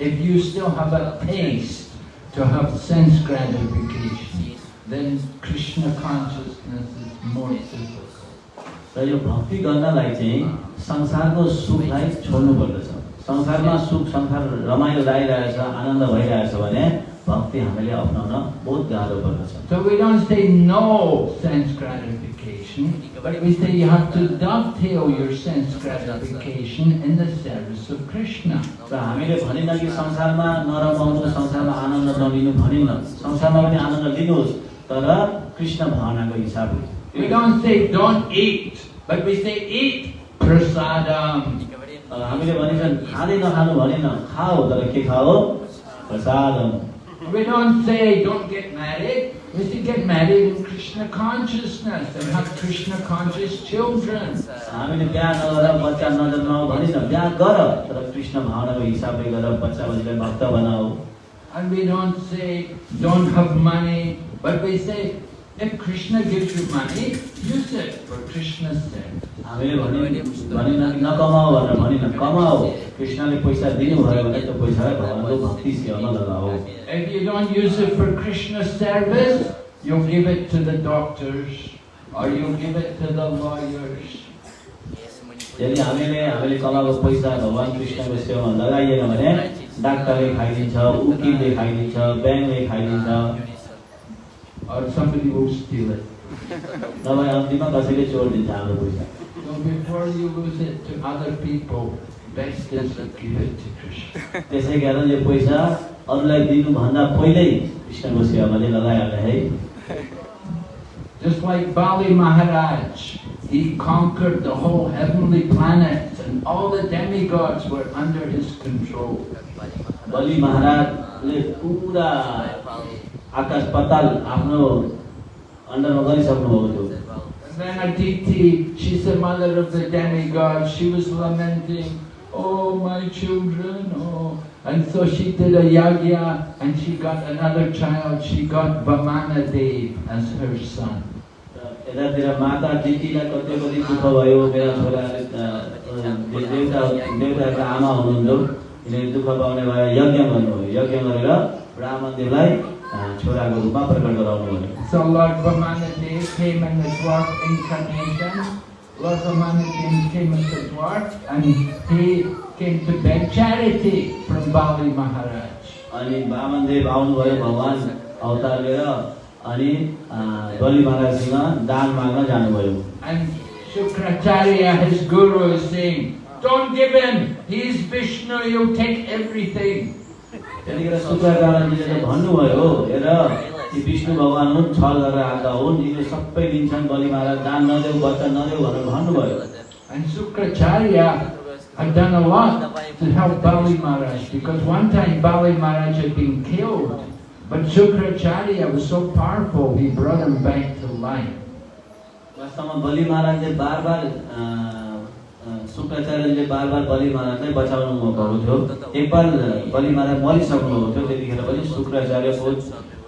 If you still have a taste to have sense gratification, then Krishna consciousness is more difficult. र यो भक्ति गर्नलाई चाहिँ संसारको सुखलाई छोड्नु पर्दछ संसारमा सुख संसार रमाइलो लागिरहेछ आनन्द भइरहेछ भने भक्ति हामीले अप्नाउन बहुत गाह्रो पर्दछ So we don't say no sense gratification. but we say you have to dovetail your sense gratification in the service of Krishna. र हामीले भनिन्न कि संसारमा नरमाउनु संसारमा आनन्द नलिनु भनिन्न संसारमा पनि आनन्द लिनुहोस् तर कृष्ण भावनाको हिसाबले We don't say don't eat, but we say eat prasadam. हामीले भनिन्छन् खाँदै नखानु भनेन खाऊ तर के खाऊ प्रसादम We don't say don't get married. We say get married in Krishna consciousness and have Krishna conscious children. हामीले बिहा नगर बच्चा नजन्माऊ भनिन बिहा गर तर कृष्ण भावनाको हिसाबले गर बच्चा बच्चीलाई भक्त बनाऊ And we don't say don't have money, but we say if Krishna gives you money, use it for Krishna's sake. भने भनेर भनिन कृष्णले पैसा दिनुभयो भने त्यो पैसालाई भगवान्को भक्ति सेवामा If you don't use it for Krishna's service, you'll give it to the doctors or you'll give it to the lawyers. यदि हामीले हामीले कमाएको पैसा भगवान् कृष्णको सेवामा लगाइएन भने डाक्टरले खाइदिन्छ उकिलले खाइदिन्छ ब्याङ्कले खाइदिन्छ Or somebody will steal it. नभए अन्तिममा कसैले चोरिदिन्छ हाम्रो पैसा So before you lose it to other people, best is to give it to Krishna. त्यसै कारण यो पैसा अरूलाई दिनुभन्दा पहिल्यै कृष्णको सेवामा चाहिँ लगाइहाल्ने है Just like Bali Maharaj, he conquered the whole heavenly planets and all the demigods were under his control. बलि महाराजले पुरा आकाश पाताल आफ्नो अन्डरमा गरिसक्नुभएको थियो And then Aditi, she's the mother of the demigods, she was lamenting, Oh, my children, oh. And so she did a yagya and she got another child, she got Vamana Dev as her son. यतातिर माता दिदीलाई कति कति दुःख भयो मेरा छोराले देवता देवताको आमा हुनुहुन्थ्यो यिनीहरू दुःख पाउने भएर यज्ञ गर्नुभयो यज्ञ गरेर ब्राह्मणदेवलाई अ, छोराको रूपमा प्रकट गराउनु भयो So Lord Vamanadev came in the dwarf incarnation. Lord Vamanadev came as a dwarf and he came to beg charity from Bali Maharaj. अनि वामनदेव आउनुभयो भगवान् अवतार लिएर अनि अ, बलि महाराजसँग दान माग्न जानुभयो And Shukracharya, his guru, is saying, Don't give him, he's Vishnu, he'll take everything. त्यतिखेर शुक्राचार्यजीले त भन्नुभयो हेर यी विष्णु भगवान् हुन् छल गरेर आएका हुन् यिनीहरू सबै दिन्छन् बलि महाराज दान नदेऊ बच्चा नदेऊ भनेर भन्नुभयो And Shukracharya had done a lot to help Bali Maharaj because one time Bali Maharaj had been killed. But Shukracharya was so powerful, he brought him back to life. वास्तवमा बलि महाराजले बार बार शुक्राचार्यले बार बार बलि महाराजलाई बचाउनु भएको थियो एकबार बलि महाराज थियो त्यतिखेर पनि शुक्राचार्य बहुत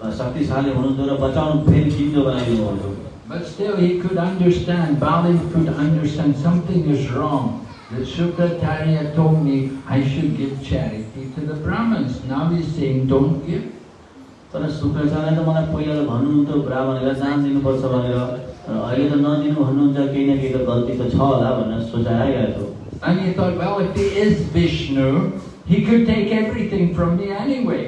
अ, शक्तिशाली हुनुहुन्थ्यो र बचाउनु फेरि जिन्दो बनाइदिनु हुन्थ्यो But still he could understand, Bali could understand something is wrong. Shukracharya told me I should give charity to the Brahmins. Now he's saying don't give. तर त मलाई पहिला भन्नुहुन्थ्यो ब्राह्मणहरूलाई दान दिनुपर्छ भनेर अहिले त नदिनु भन्नुहुन्छ केही न केही त गल्ती त छ होला भनेर सोचाइ आइरहेको थियो And he thought, well, if he is Vishnu, he could take everything from me anyway.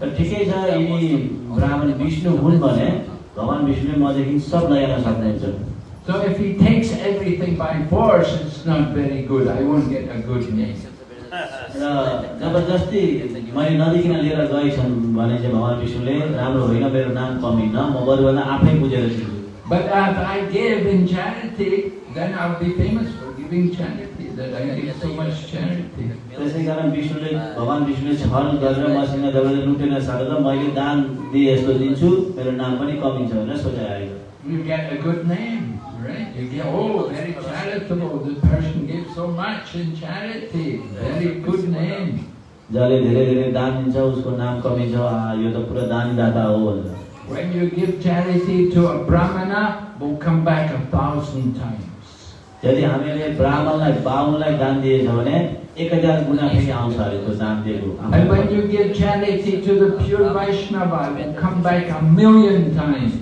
ठिकै छ यदि ब्राह्मण विष्णु हुन् भने भगवान् विष्णुले मदेखि सब लैजान सक्नुहुन्छ So if he takes everything by force, it's not very good. I won't get a good name. र जबरजस्ती मैले नदिकन लिएर गएछन् भने चाहिँ भगवान् विष्णुले राम्रो होइन मेरो नाम कमिन्न म बरुभन्दा आफै बुझेर But if I give in charity, then I'll be famous for giving charity, that I give so much charity. त्यसै कारण विष्णुले भगवान् विष्णुले छल गरेर मसँग जबरजस्ती लुटेर सारेर मैले दान दिए यस्तो दिन्छु मेरो नाम पनि कमिन्छ भनेर सोचाइ आयो You get a good name, right? You get, oh, very charitable. This person gives so much in charity. Very good name. जसले धेरै धेरै दान दिन्छ उसको नाम कमिन्छ यो त पुरा दानदाता हो भनेर When you give charity to a brahmana, will come back a thousand times. यदि हामीले ब्राह्मणलाई बाहुनलाई दान दिएछ भने एक हजार गुणा फेरि आउँछ अरे त्यो दान दिएको And when you give charity to the pure Vaishnava, it will come back a million times.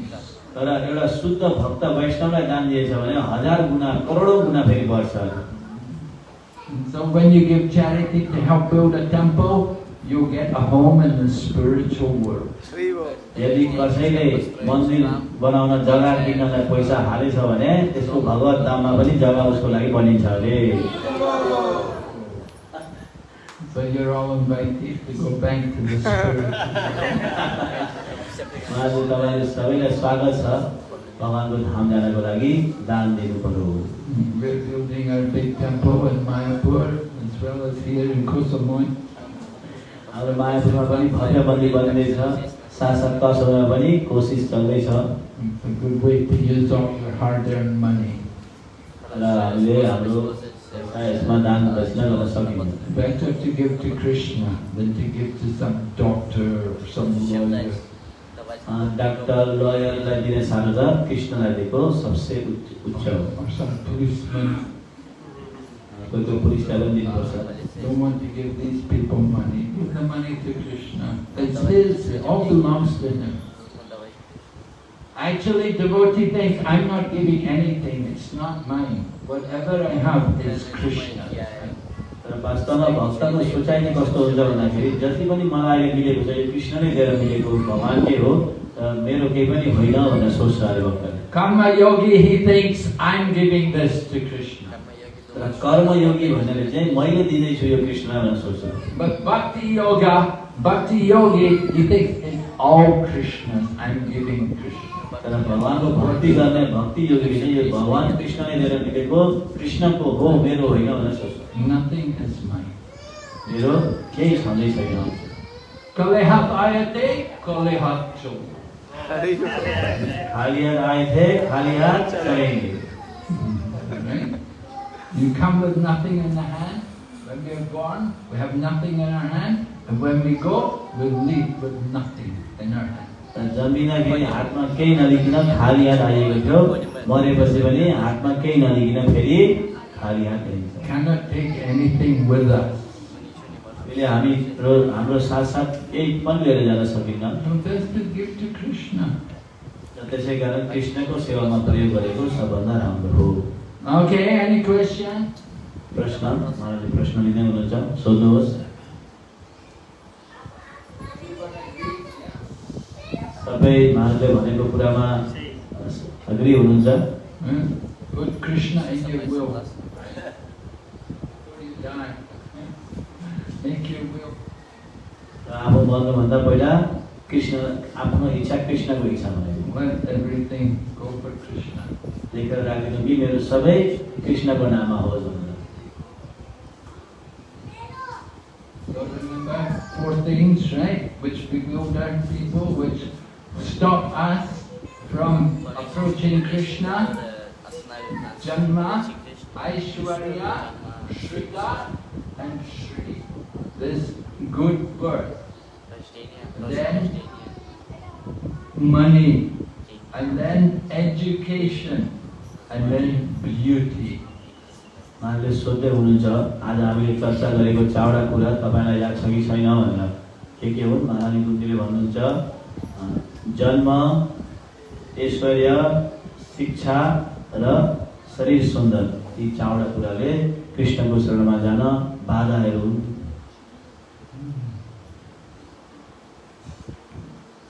तर एउटा शुद्ध भक्त वैष्णवलाई दान दिएछ भने हजार गुणा करोडौँ गुणा फेरि बढ्छ so when you give charity to help build a temple, you'll get a home in the spiritual world. यदि कसैले मन्दिर बनाउन जग्गा किन्नलाई पैसा हालेछ भने त्यसको भगवत दाममा पनि जग्गा उसको लागि बनिन्छ अरे But you're all invited to go back to the spiritual उहाँहरू तपाईँहरू सबैलाई स्वागत छ भगवान्को धाम जानको लागि दान दिनु पर्यो We're building our big temple in Mayapur as well as here in Kosamui. हाम्रो मायापुरमा पनि मन्दिर बनिँदैछ साथसाथ कसोमा पनि कोसिस चल्दैछ. र हामीले हाम्रो यसमा दान दक्षिणा गर्न सकिन्छ Better to give to Krishna than to give to some doctor or some lawyer. अँ, डाक्टर लयरलाई दिने सानो कृष्णलाई दिएको सबसे उच्च हो. कोही कोही पुलिसलाई पनि दिनुपर्छ Don't want to give these people money. Give the money to Krishna. It's his. It all belongs to him. Actually, devotee thinks, I'm not giving anything. It's not mine. Whatever I have is Krishna. तर वास्तवमा भक्तको सोचाइ नै कस्तो हुन्छ भन्दाखेरि जति पनि मलाई अहिले मिलेको छ यो कृष्णले दिएर मिलेको भगवान्कै हो र मेरो केही पनि होइन भनेर सोच्छ अरे भक्तले Karma yogi, he thinks, I'm giving this to Krishna. तर कर्मयोगी भन्नेले चाहिँ मैले दिँदैछु यो कृष्णलाई भनेर सोच्छ But bhakti yoga, bhakti yogi, he thinks it's all Krishna's. I'm giving Krishna. तर भगवान्को भक्ति गर्ने भक्ति योगीले यो भगवान् कृष्णले दिएर मिलेको कृष्णको हो मेरो होइन भनेर सोच्छ Nothing is mine. मेरो केही छँदै छैन Kalehat ayate, kalehat chol. खाली हात आए थे खाली हात चलेंगे? You come with nothing in the hand. When we are born, we have nothing in our hand. And when we go, we leave with nothing in our hand. र जन्मिँदाखेरि हातमा केही नलिकन खाली हात आइएको थियो मरेपछि पनि हातमा केही नलिकन फेरि खाली हात ल्याइन्छ Cannot take anything with us. अहिले हामी हाम्रो साथसाथ केही पनि लिएर जान सकिन्न त्यसै कारण कृष्णको सेवामा प्रयोग गरेको सबभन्दा राम्रो हो Okay, any question? प्रश्न उहाँले प्रश्न लिँदै हुनुहुन्छ सोध्नुहोस् तपाईँ उहाँले भनेको कुरामा अग्री हुनुहुन्छ? Put Krishna in your will. Make your will. आफू मर्नुभन्दा पहिला कृष्ण आफ्नो इच्छा कृष्णको इच्छा भनेको Let everything go for Krishna. लेखेर राखिदिनु कि मेरो सबै कृष्णको नाममा होस् भनेर So remember four things, right? Which bewilder people, which stop us from approaching Krishna. Janma, Aishwarya, Shrita, and Shri. This good birth. Then money, and then education, Then beauty. उहाँले सोध्दै हुनुहुन्छ आज हामीले चर्चा गरेको चारवटा कुरा तपाईँलाई याद छ कि छैन भनेर। के के हुन्? महारानी कुन्तीले भन्नुहुन्छ जन्म ऐश्वर्य शिक्षा र शरीर सुन्दर। यी चारवटा कुराले कृष्णको शरणमा जान बाधाहरू हुन्।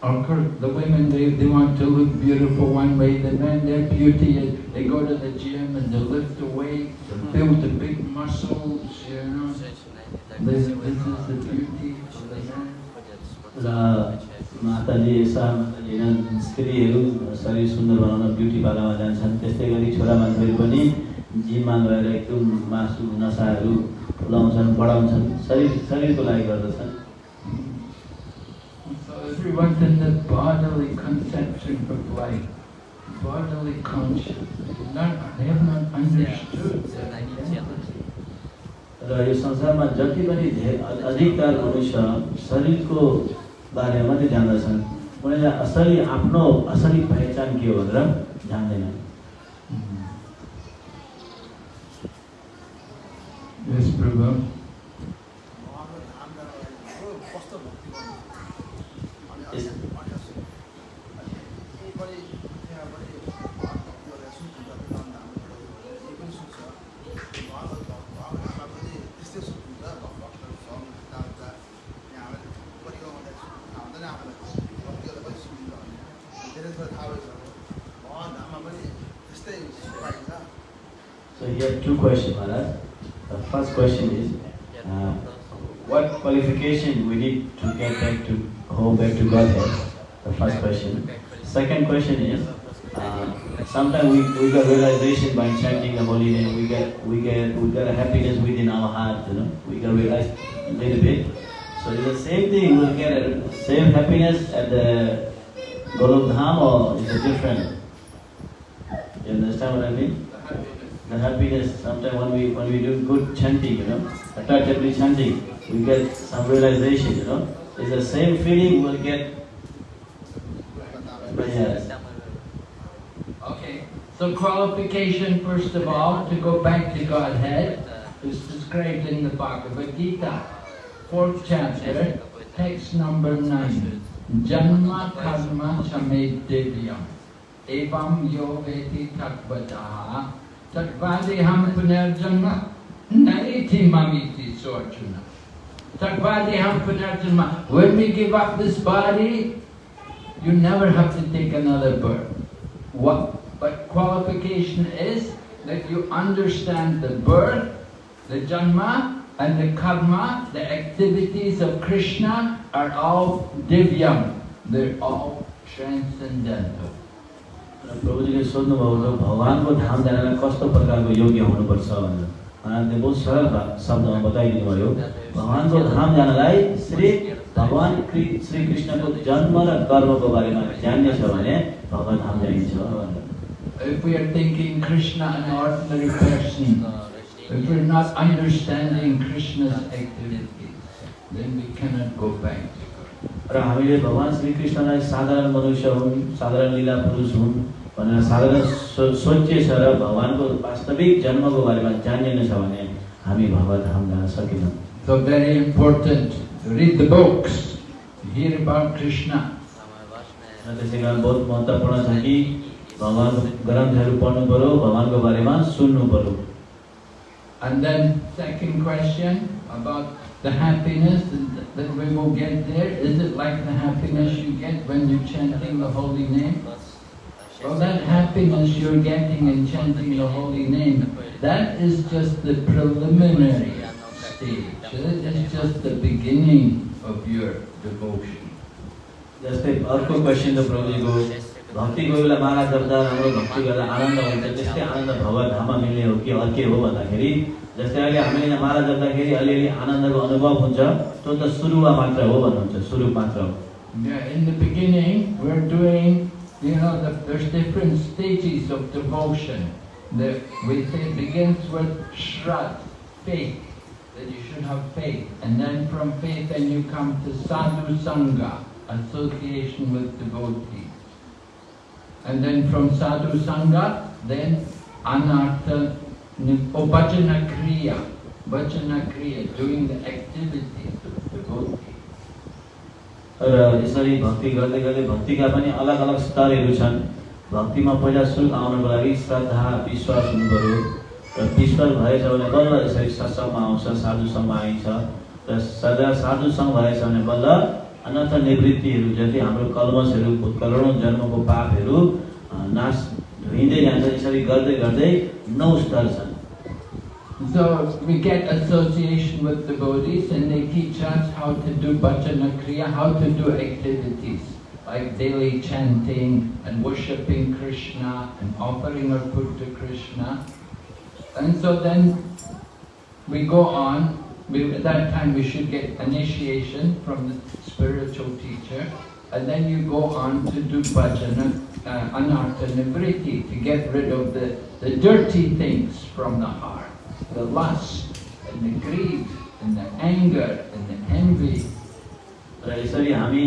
Of course, the women, they, they want to look beautiful one way, the men, their beauty is, they go to the gym and they lift the weights, and build the big muscles, you know. This, this is the beauty of the man. र यसा माताजी होइन स्त्रीहरू शरीर सुन्दर बनाउन ब्युटी पार्लरमा जान्छन् त्यस्तै गरी छोरा मान्छेहरू पनि जिममा गएर एकदम मासु नसाहरू फुलाउँछन् बढाउँछन् शरीर शरीरको लागि गर्दछन् everyone's in the bodily conception of life, bodily conscious. Not, they have not understood. र यो संसारमा जति पनि अधिकतर मनुष्य शरीरको बारेमा मात्रै जान्दछन् उनीहरूले असली आफ्नो असली पहिचान के हो भनेर जान्दैनन् Bhagavad Gita, fourth chapter, text number nine. Janma karma chamed devyam evam yo veti takvataha takvadiham punarjanma naiti mamiti sorjuna. Takvadiham punarjanma. When we give up this body, you never have to take another birth. What but qualification is that you understand the birth, the janma, and the karma, the activities of Krishna are all divyam. They're all transcendental. र प्रभुजीले सोध्नुभएको थियो भगवान्को धाम जानलाई कस्तो प्रकारको योग्य हुनुपर्छ भनेर उहाँले बहुत सरल भा- शब्दमा बताइदिनु भयो भगवान्को धाम जानलाई श्री भगवान् कृ- श्री कृष्णको जन्म र कर्मको बारेमा जान्ने छ भने भगवान् धाम जाइन्छ भनेर If we are thinking Krishna an ordinary person, if we're not understanding Krishna's activities, then we cannot go back to God. र हामीले भगवान् श्री कृष्णलाई साधारण मनुष्य हुन् साधारण लीला पुरुष हुन् भनेर साधारण सो सोचिएछ र भगवान्को वास्तविक जन्मको बारेमा जानिएन छ भने हामी भगवत धाम जान सकेनौँ So very important to read the books, to hear about Krishna. र त्यसै कारण बहुत महत्त्वपूर्ण छ कि भगवान्को ग्रन्थहरू पढ्नु पऱ्यो भगवान्को बारेमा सुन्नु पऱ्यो And then second question about the happiness that- that we will get there. Is it like the happiness you get when you're chanting the holy name? Well, that happiness you're getting in chanting the holy name, that is just the preliminary stage. That is just the beginning of your devotion. जस्तै अर्को क्वेसन त प्रभुजीको भक्ति कोही बेला माला जप्दा राम्रो भक्ति गर्दा आनन्द हुन्छ त्यस्तै आनन्द भगवत मिल्ने हो कि अर्कै हो भन्दाखेरि जस्तै अहिले हामीले यहाँ माला जप्दाखेरि अलिअलि आनन्दको अनुभव हुन्छ त्यो त सुरुवा मात्र हो भन्नुहुन्छ सुरु मात्र हो in the beginning, we're doing, you know, the, there's different stages of devotion. The, we say it begins with shrad, faith, that you should have faith. And then from faith, then you come to sadhu sangha, association with devotees. And then from sadhu sangha, then anartha, oh, bhajana kriya, bhajana kriya, doing the activities. र यसरी भक्ति गर्दै गर्दै भक्तिका पनि अलग अलग स्तरहरू छन्। भक्तिमा पहिला सुरु आउनको लागि श्रद्धा विश्वास हुनु पऱ्यो र विश्वास भएछ भने बल्ल यसरी सत्सङ्गमा आउँछ साधुसङ्गमा आइन्छ। र सदा साधुसङ्ग भएछ भने बल्ल अनर्थ निवृत्तिहरू जति हाम्रो कलमसहरू करोडौँ जन्मको पापहरू अ, नाश धोइँदै जान्छ यसरी गर्दै गर्दै नौ स्तर छन् So we get association with devotees and they teach us how to do bhajana kriya, how to do activities like daily chanting and worshipping Krishna and offering our food to Krishna. And so then we go on, we, at that time we should get initiation from the spiritual teacher and then you go on to do bhajana, uh, anartha nivriti, to get rid of the, the dirty things from the heart the lust and the greed and the anger and the envy. र यसरी हामी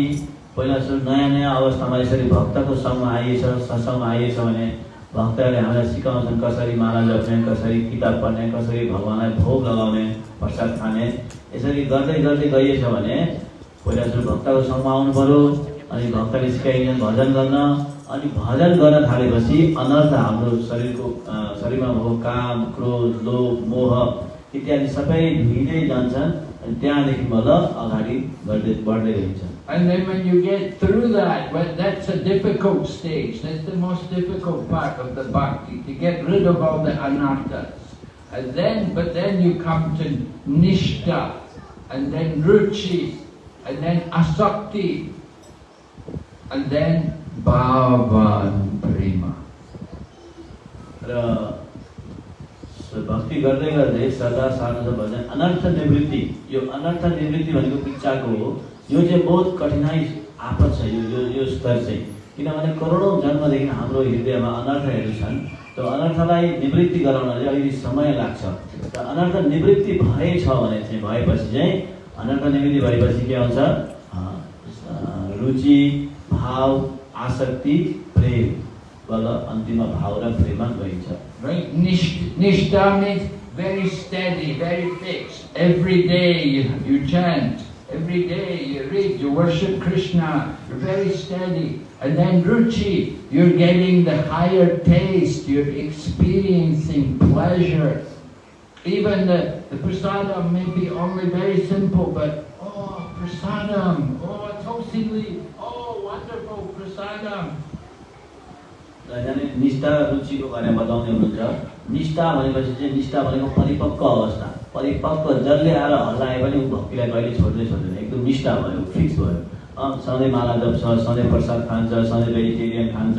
पहिला सुरु नयाँ नयाँ अवस्थामा यसरी भक्तको सङ्घमा आइएछ सत्सङ्गमा आइएछ भने भक्तहरूले हामीलाई सिकाउँछन् कसरी माला जप्ने कसरी किताब पढ्ने कसरी भगवान्लाई भोग लगाउने प्रसाद खाने यसरी गर्दै गर्दै गइएछ भने पहिला सुरु भक्तको सङ्घमा आउनु पऱ्यो अनि भक्तले सिकाइदिन्छ भजन गर्न अनि भजन गर्न थालेपछि अनर्थ हाम्रो शरीरको शरीरमा भएको काम क्रोध लोभ मोह इत्यादि सबै धुइँदै जान्छन् अनि त्यहाँदेखि बल्ल अगाडि बढ्दै बढ्दै गइन्छ। And then when you get through that, well, that's a difficult stage. That's the most difficult part of the bhakti, to get rid of all the anarthas. And then, but then you come to Nishta, and then Ruchi, and then Asakti, and then Bhavan Prema. र स- भक्ति गर्दै गर्दै सदा साधना भजन अनर्थ निवृत्ति यो अनर्थ निवृत्ति भनेको इच्छाको हो यो चाहिँ बहुत कठिनाइ आपत छ यो यो यो स्तर चाहिँ। किनभने करोडौँ जन्मदेखि हाम्रो हृदयमा अनर्थहरू छन् त्यो अनर्थलाई निवृत्ति गराउन चाहिँ अलिकति समय लाग्छ। र अनर्थ निवृत्ति भएछ भने चाहिँ भएपछि चाहिँ अनर्थ निवृत्ति भएपछि के आउँछ रुचि भाव आसक्ति प्रेम। बल अन्तिममा भाव र प्रेममा गइन्छ। Means very steady, very fixed. Every day you, you every day you read, you worship Krishna, you're very steady. And then Ruchi, you're getting the higher taste, you're experiencing pleasure. Even the, the prasadam may be only very simple, but oh, prasadam, oh, tosili, oh, wonderful prasadam. र जाने निष्ठा रुचिको बारेमा बताउँदै हुनुहुन्छ निष्ठा भनेपछि चाहिँ निष्ठा भनेको परिपक्व अवस्था परिपक्व जसले आएर हल्लाए पनि ऊ भक्तिलाई कहिले छोड्दै छोड्दैन एकदम निष्ठा भयो फिक्स भयो। सधैँ माला जप्छ सधैँ प्रसाद खान्छ सधैँ भेजिटेरियन खान्छ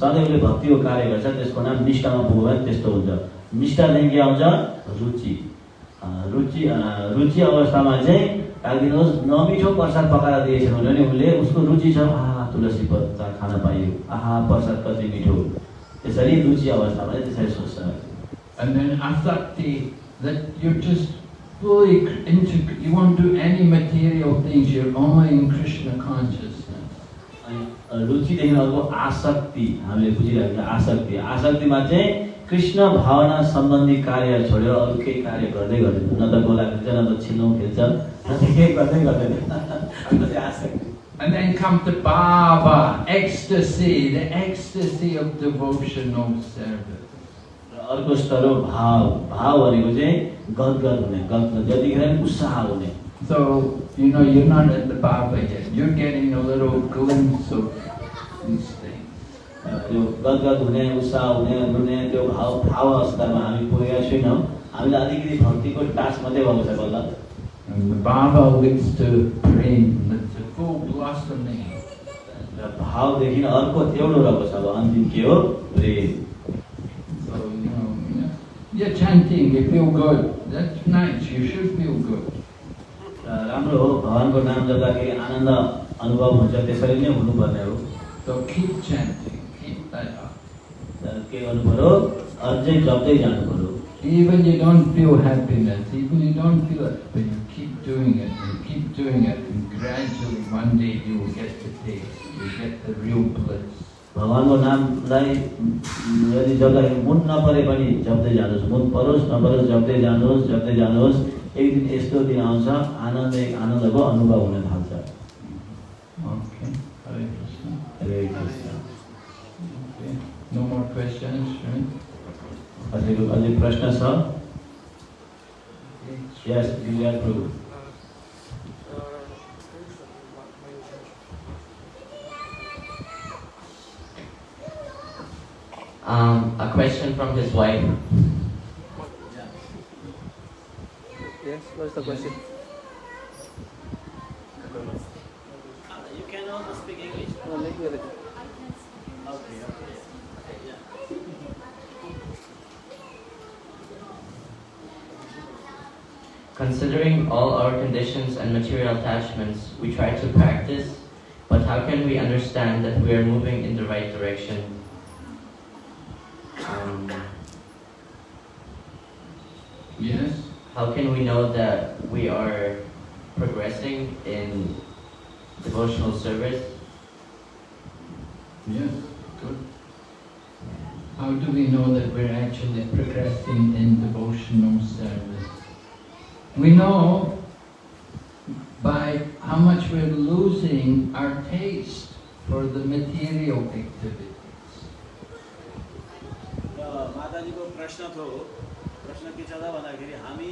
सधैँ उसले भक्तिको कार्य गर्छ त्यसको नाम निष्ठामा पुग्यो भने त्यस्तो हुन्छ। निष्ठादेखि के आउँछ रुचि। रुचि रुचि अवस्थामा चाहिँ राखिदिनुहोस् नमिठो प्रसाद पकाएर दिएछन् भने पनि उसले उसको रुचि छ आहा तुलसी पत्ता खान पाइयो। आहा प्रसाद कति मिठो त्यसरी रुचि अवस्थामा चाहिँ त्यसरी सोच्छ। That you're just fully into, you won't do any material things, you're only in Krishna consciousness. अनि रुचिदेखि अर्को आसक्ति हामीले बुझिरहेको छ आसक्ति आसक्तिमा चाहिँ कृष्ण भावना सम्बन्धी कार्य छोडेर अरू केही कार्य गर्दै गर्दैन न त गोला खेल्छ न त छिल्लो खेल्छ न त केही गर्दै गर्दैन आसक्ति And then come to bhava, ecstasy, the ecstasy of devotional service. अर्को स्तर हो भाव। भाव भनेको चाहिँ गदगद हुने गदगद। जतिखेर उत्साह हुने। So, you know, you're not at the bhava yet, you're getting a little glimpse of these things. त्यो गदगद हुने उत्साह हुने रुने त्यो भाव भाव अवस्थामा हामी पुगेका छैनौँ। हामीलाई अलिकति भक्तिको टाच मात्रै भएको छ बल्ल। Bhava leads to full blossoming. र भावदेखि अर्को एउटा रहेको छ अब अन्तिम के हो? प्रेम। you're chanting, you feel good, that's nice, you should feel good. र राम्रो हो भगवान्को नाम जप्दाखेरि आनन्द अनुभव हुन्छ त्यसरी नै हुनुपर्ने हो So keep chanting, keep that up. र के गर्नु पऱ्यो अझै जप्दै जानु पऱ्यो Even you don't feel happiness, even you don't feel it, but you keep doing it, and keep doing it, and gradually one day you will get the taste, you get the real bliss. भगवान्को नामलाई यदि जप्दाखेरि मुन नपरे पनि जप्दै जानुहोस्। मुन परोस् नपरोस् जप्दै जानुहोस् जप्दै जानुहोस्। एक दिन यस्तो दिन आउँछ आनन्द एक आनन्दको अनुभव हुन थाल्छ? अझै प्रश्न छ? यस प्रभु Um, a question from his wife. Yes, what's the question? You can also speak English. No, make me Considering all our conditions and material attachments, we try to practice, but how can we understand that we are moving in the right direction? how can we know that we are progressing in devotional service? Yes, good. How do we know that we're actually progressing in devotional service? We know by how much we're losing our taste for the material activities. र माताजीको प्रश्न थियो प्रश्न के त भन्दाखेरि हामी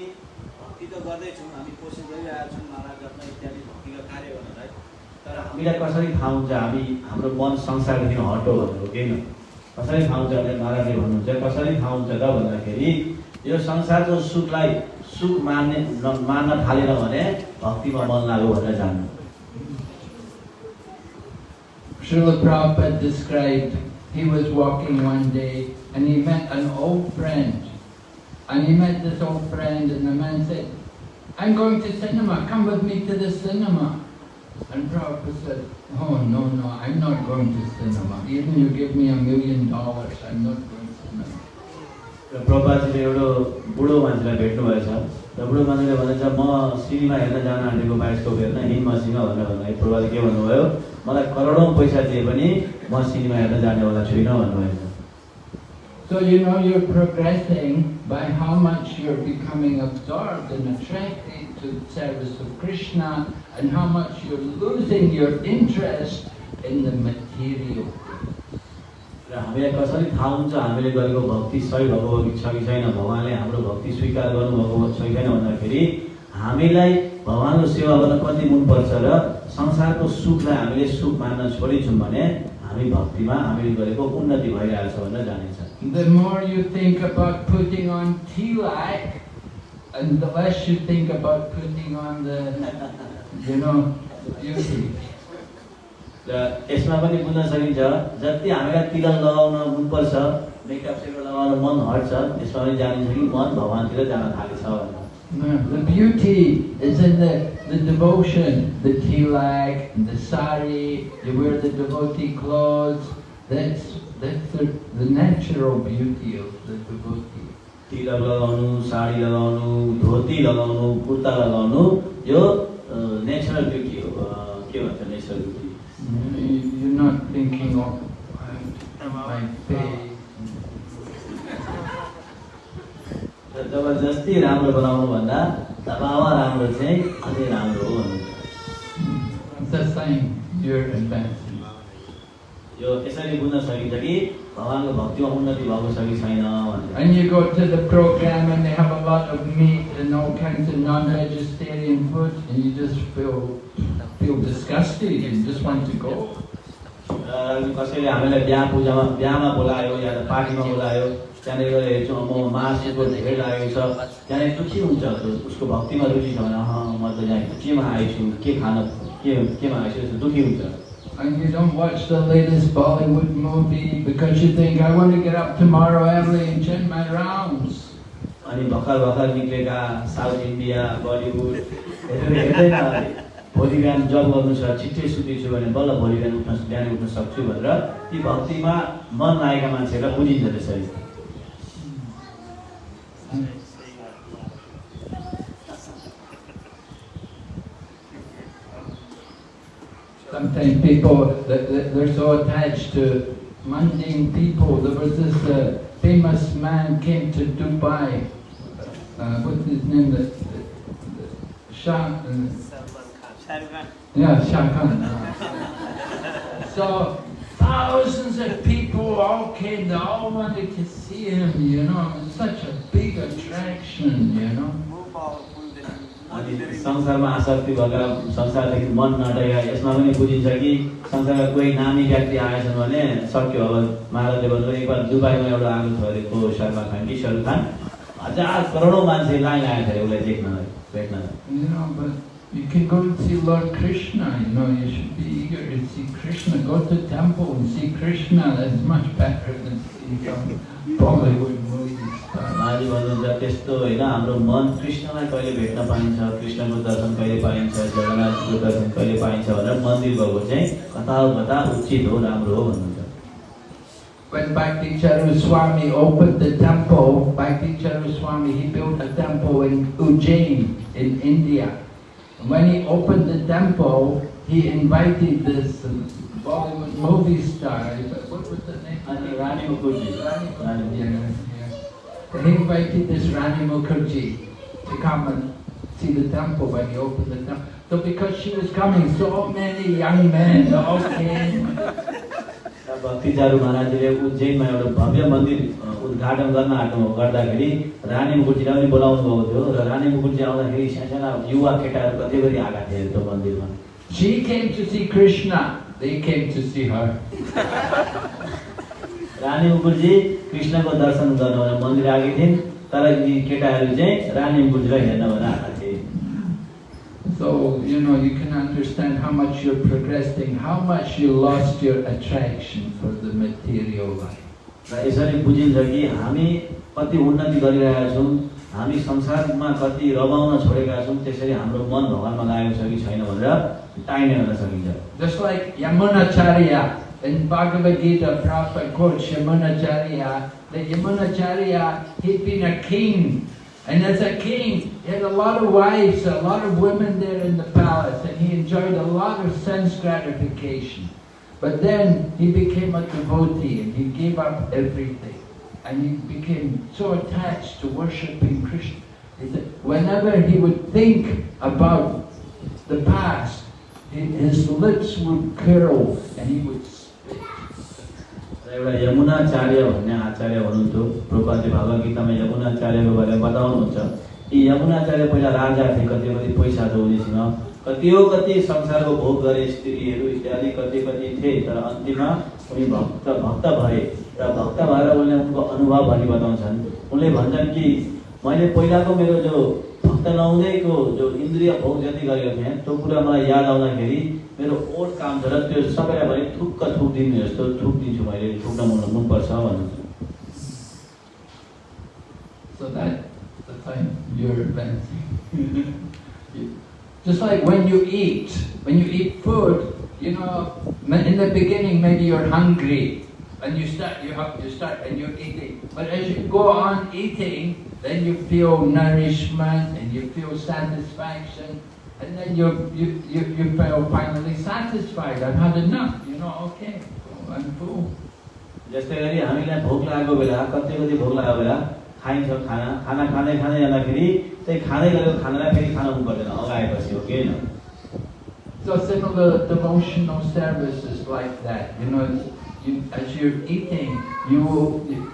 भक्ति त गर्दैछौँ हामी कोसिस गरिरहेका छौँ माला जप्न इत्यादि भक्तिका कार्य तर हामीलाई कसरी थाहा हुन्छ हामी हाम्रो मन संसारदेखि हटो भनेर हो कसरी थाहा हुन्छ भने महाराजले भन्नुहुन्छ कसरी थाहा हुन्छ त? भन्दाखेरि यो संसारको सुखलाई सुख मान्ने न- मान्न थालेन भने भक्तिमा मन लाग्यो भनेर जान्नु। Srila Prabhupada described he was walking one day and he met an old friend. And he met this old friend and the man said, I'm going to cinema, come with me to the cinema. And Prabhupada said, oh no, no, I'm not going to cinema. Even you give me a million dollars, I'm not going to cinema. र प्रभाजीले एउटा बुढो मान्छेलाई भेट्नुभएछ र बुढो मान्छेले भनेछ म सिनेमा हेर्न जान आँटेको बाइस्कोप हेर्न हिँड मसिन भनेर भन्दाखेरि प्रभाले के भन्नुभयो मलाई करोडौँ पैसा दिए पनि म सिनेमा हेर्न जानेवाला छुइनँ भन्नुभएछ So you know you're progressing by how much you're becoming absorbed and attracted to the service of Krishna and how much you're losing your interest in the material. र हामीलाई कसरी थाहा हुन्छ हामीले गरेको भक्ति सही भएको छ कि छैन भगवान्ले हाम्रो भक्ति स्वीकार गर्नुभएको छ कि छैन भन्दाखेरि हामीलाई भगवान्को सेवा गर्न कति मनपर्छ र संसारको सुखलाई हामीले सुख मान्न छोडिन्छौँ भने हामी भक्तिमा हामीले गरेको उन्नति भइरहेछ भनेर जानिन्छ The more you think about putting on tilak and the less you think about putting on the, you know, beauty. र यसमा पनि बुझ्न सकिन्छ जति हामीलाई तिलक लगाउन मनपर्छ मेकअप सेकअप लगाउन मन हट्छ यसमा पनि जानिन्छ कि मन भगवान्तिर जान थालेछ भनेर The beauty is in the, the devotion, the tilak, the sari, you wear the devotee clothes. That's, that's the, the natural beauty of the devotee. तिलक लगाउनु साडी लगाउनु धोती लगाउनु कुर्ता लगाउनु यो नेचरल ब्युटी हो अ, के भन्छ natural beauty You- You're not thinking of uh, my face. जबरजस्ती राम्रो बनाउनु भन्दा दबावा राम्रो चाहिँ अझै राम्रो हो भन्नुहुन्छ It's a sign you're advancing. यो यसरी बुझ्न सकिन्छ कि भगवान्को भक्तिमा उन्नति भएको छ कि छैन भनेर And you go to the program and they have a lot of meat and all kinds of non-vegetarian food and you just feel, feel disgusted and just want to go. कसैले हामीलाई बिहा पूजामा बिहामा बोलायो या त पार्टीमा बोलायो त्यहाँनिर गएर हेर्छौँ म मासुको धेरै लागेको छ त्यहाँनिर दुःखी हुन्छ उसको भक्तिमा रुचि छ भने अँ म त यहाँ केमा आएछु के खान के केमा आएछु यस्तो दुःखी हुन्छ And you don't watch the latest Bollywood movie because you think, I want to get up tomorrow early and chant my rounds. अनि भर्खर भर्खर निक्लेका साउथ इन्डिया बलिउड हेरेर हेर्दैन। भोलि बिहान जब गर्नु छ छिट्टै सुतिछु भने बल्ल भोलि बिहान उठ्न बिहान उठ्न सक्छु भनेर ती भक्तिमा मन लागेका मान्छेहरूलाई बुझिन्छ त्यसरी Sometimes people, they- they- they're so attached to mundane people. There was this uh, famous man came to Dubai. Uh, what's his name? The, the, the Shah, uh, yeah, Shah Khan. uh. so thousands of people all came. They all wanted to see him. You know, it was such a big attraction. You know. अनि संसारमा आसक्ति भएका संसारदेखि मन नडैया यसमा पनि बुझिन्छ कि संसारमा कोही नामी व्यक्ति आएछन् भने सक्यो अब महाराजले भन्नुभयो एकबार दुबईमा एउटा आएको थियो अरे को सलमान खान कि शाहरुख खान हजार करोडौँ मान्छे लाइन आएको थियो उसलाई देख्न भेट्न You know, but you can go and see Lord Krishna, you know, you should be eager to see Krishna. Go to temple and see Krishna, that's much better than seeing some Bollywood movie star. महाराजले भन्नुहुन्छ त्यस्तो होइन हाम्रो मन कृष्णलाई कहिले भेट्न पाइन्छ कृष्णको दर्शन कहिले पाइन्छ जगन्नाथको दर्शन कहिले पाइन्छ भनेर मन्दिर गएको चाहिँ कता हो कता उचित हो राम्रो हो भन्नुहुन्छ When Bhakti Charu Swami opened the temple, Bhakti Charu Swami, he built a temple in Ujjain in India. when he opened the temple, he invited this Bollywood movie star, what was the name? Rani Mukherjee. Rani yeah, He invited this Rani Mukherjee to come and see the temple when he opened the temple. So because she was coming, so many young men all came. भक्तिचारू महाराजले उज्जैनमा एउटा भव्य मन्दिर उद्घाटन गर्न आँट्नु गर्दाखेरि रानी मुकुटजीलाई पनि बोलाउनु भएको थियो र रानी मुकुटजी आउँदाखेरि साना युवा केटाहरू कति गरी आएका थिए त्यो मन्दिरमा She came to see Krishna, they came to see her. रानी मुकुटजी कृष्णको दर्शन गर्न भनेर मन्दिर आएकी थिइन् तर यी केटाहरू चाहिँ रानी बुझेर हेर्न भनेर आएका थिए So, you know, you can understand how much you're progressing, how much you lost your attraction for the material life. र यसरी बुझिन्छ कि हामी कति उन्नति गरिरहेका छौँ हामी संसारमा कति रमाउन छोडेका छौँ त्यसरी हाम्रो मन भगवान्मा लागेको छ कि छैन भनेर टाइने गर्न सकिन्छ Just like Yamunacharya in Bhagavad Gita, Prabhupada quotes Yamunacharya, that Yamunacharya, he'd been a king. And as a king, he had a lot of wives, a lot of women there in the palace, and he enjoyed a lot of sense gratification. But then he became a devotee and he gave up everything. And he became so attached to worshipping Krishna. Whenever he would think about the past, his lips would curl and he would एउटा यमुनाचार्य भन्ने आचार्य हुनुहुन्थ्यो। प्रपाति भगवत गीतामा यमुनाचार्यको बारेमा बताउनुहुन्छ। यी यमुनाचार्य पहिला राजा थिए कति कति पैसा छ उनीसँग कतियो कति संसारको भोग गरे स्त्रीहरू इत्यादि कति कति थिए तर अन्तिममा उनी भक्त भक्त भए। र भक्त भएर उनले उनको अनुभव भनी बताउँछन्। उनले भन्छन् कि मैले पहिलाको मेरो जो भक्त नहुँदैको जो इन्द्रिय भोग जति गरेको थिएँ त्यो कुरा मलाई याद आउँदाखेरि मेरो ओठ काम छ र त्यो सबैलाई भने थुक्क थुक दिनु जस्तो थुक दिन्छु मैले थुक्न मन मनपर्छ भन्नुहुन्छ So that's the time you're advancing. Just like when you eat, when you eat food, you know, in the beginning maybe you're hungry and you start, you have, you start and you're eating. But as you go on eating, then you feel nourishment and you feel satisfaction. And then you, you, you, you feel finally satisfied. I've had enough, you know, okay, I'm full. जस्तै गरी हामीलाई भोक लागेको बेला कति कति भोक लागेको बेला खाइन्छ खाना खाना खाँदै खाँदै जाँदाखेरि त्यही खाँदै गरेको खानालाई फेरि खान मन पर्दैन अगाएपछि हो कि होइन So similar devotional service is like that. You know, it's- you, as you're eating, you, you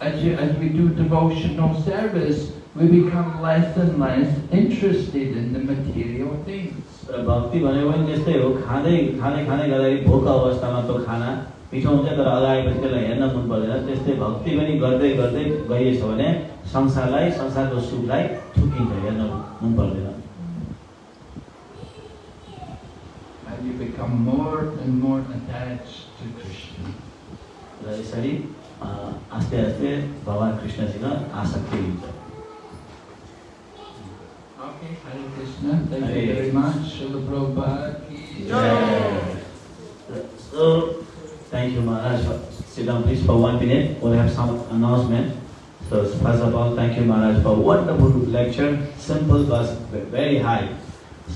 as you as we do devotional service, we become less and less interested in the material things. र भक्ति भनेको पनि त्यस्तै हो खाँदै खाँदै खाँदै गर्दाखेरि भोक अवस्थामा त्यो खाना मिठो हुन्छ तर अगाएपछि त्यसलाई हेर्न मन पर्दैन त्यस्तै भक्ति पनि गर्दै गर्दै गइएछ भने संसारलाई संसारको सुखलाई थुकिन्छ हेर्न मन पर्दैन And you become more and more attached to यसरी अ, आस्ते आस्ते भगवान् कृष्णसँग आसक्ति हुन्छ Hare you very much. Srila Prabhupada ki jai. So, thank you Maharaj. Sit down please for one minute. We'll have some announcement. So first of all, thank you Maharaj for wonderful lecture. Simple but very high.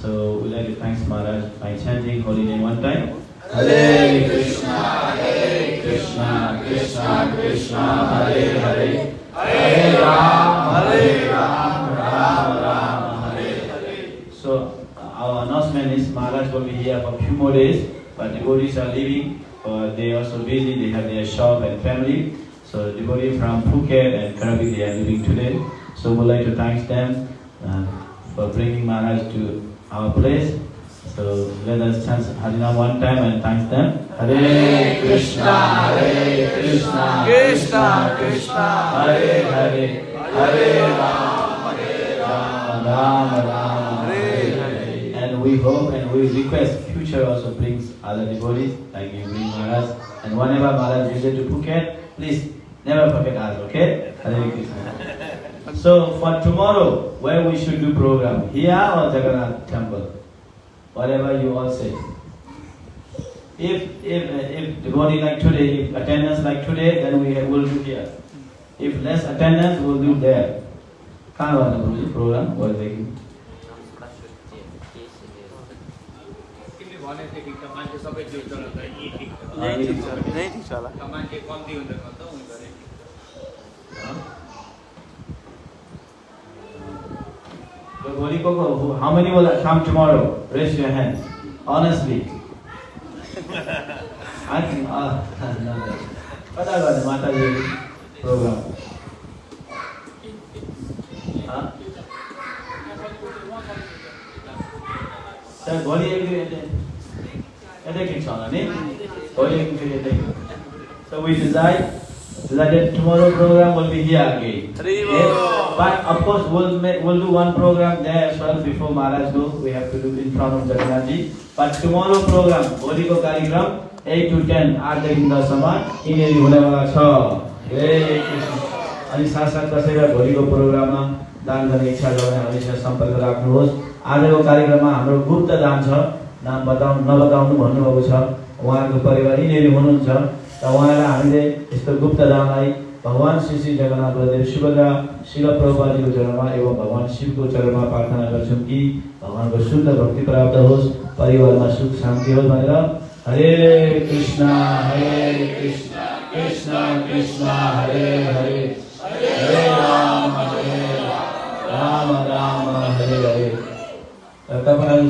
So we'd like to thank Maharaj by chanting holy name one time. Hare Krishna, Hare Krishna, Krishna Krishna, Hare Hare, Hare Ram, Hare Ram, Ram Ram, Hare Hare. So our announcement is Maharaj will be here for a few more days, but devotees are leaving. Uh, they are also busy. They have their shop and family. So devotees from Phuket and Krabi they are leaving today. So we'd like to thank them uh, for bringing Maharaj to our place. So let us chant Harina one time and thank them. Hare Krishna, Hare Krishna, Krishna Krishna, Hare Hare, Hare Ram, Hare Ram, Ram Ram Hare Hare. And we hope and we request future also brings other devotees like you bring Maharaj. And whenever Maharaj visit to Phuket, please never forget us, okay? Hare Krishna. So for tomorrow, where we should do program, here or Jagannath temple? Whatever you all say. If if if devotee like today, if attendance like today, then we will do here. If less attendance, we'll do there. कहाँ गर्नु गुरुजी प्रोग्राम भोलिदेखि तिमीले भनेदेखि त मान्छे सबै जुट्छ र त यही ठिक छ। यही ठिक छ यही ठिक छ होला How many will come tomorrow? Raise your hands. Honestly. I can, uh, no, but I got the program. Huh? Sir, So we decide. So that the tomorrow program will be here again. Hari Yes. But of course, we'll, make, we'll do one program there as well before Maharaj go. We have to do in front of Jagannathji. But tomorrow program, भोलिको कार्यक्रम 8 to 10 आठदेखि दससम्म यिनीहरू हुनेवाला छ अनि साथसाथ कसैलाई भोलिको प्रोग्राममा दान गर्ने इच्छा छ भने हामीसँग सम्पर्क राख्नुहोस् आजको कार्यक्रममा हाम्रो गुप्त दान छ नाम बताउ नबताउनु भन्नुभएको छ उहाँहरूको परिवार यिनीहरू हुनुहुन्छ र उहाँलाई हामीले यस्तो गुप्त दानलाई भगवान् श्री श्री जगन्नाथ बलदेव सुभद्रा शिल प्रभुपाजीको चरणमा, एवं भगवान् शिवको चरणमा प्रार्थना गर्छौँ कि भगवान्को शुद्ध भक्ति प्राप्त होस्, परिवारमा सुख शान्ति होस् भनेर। हरे कृष्ण हरे कृष्ण कृष्ण कृष्ण, हरे हरे। हरे राम हरे राम राम हरे हरे। तपाईँहरू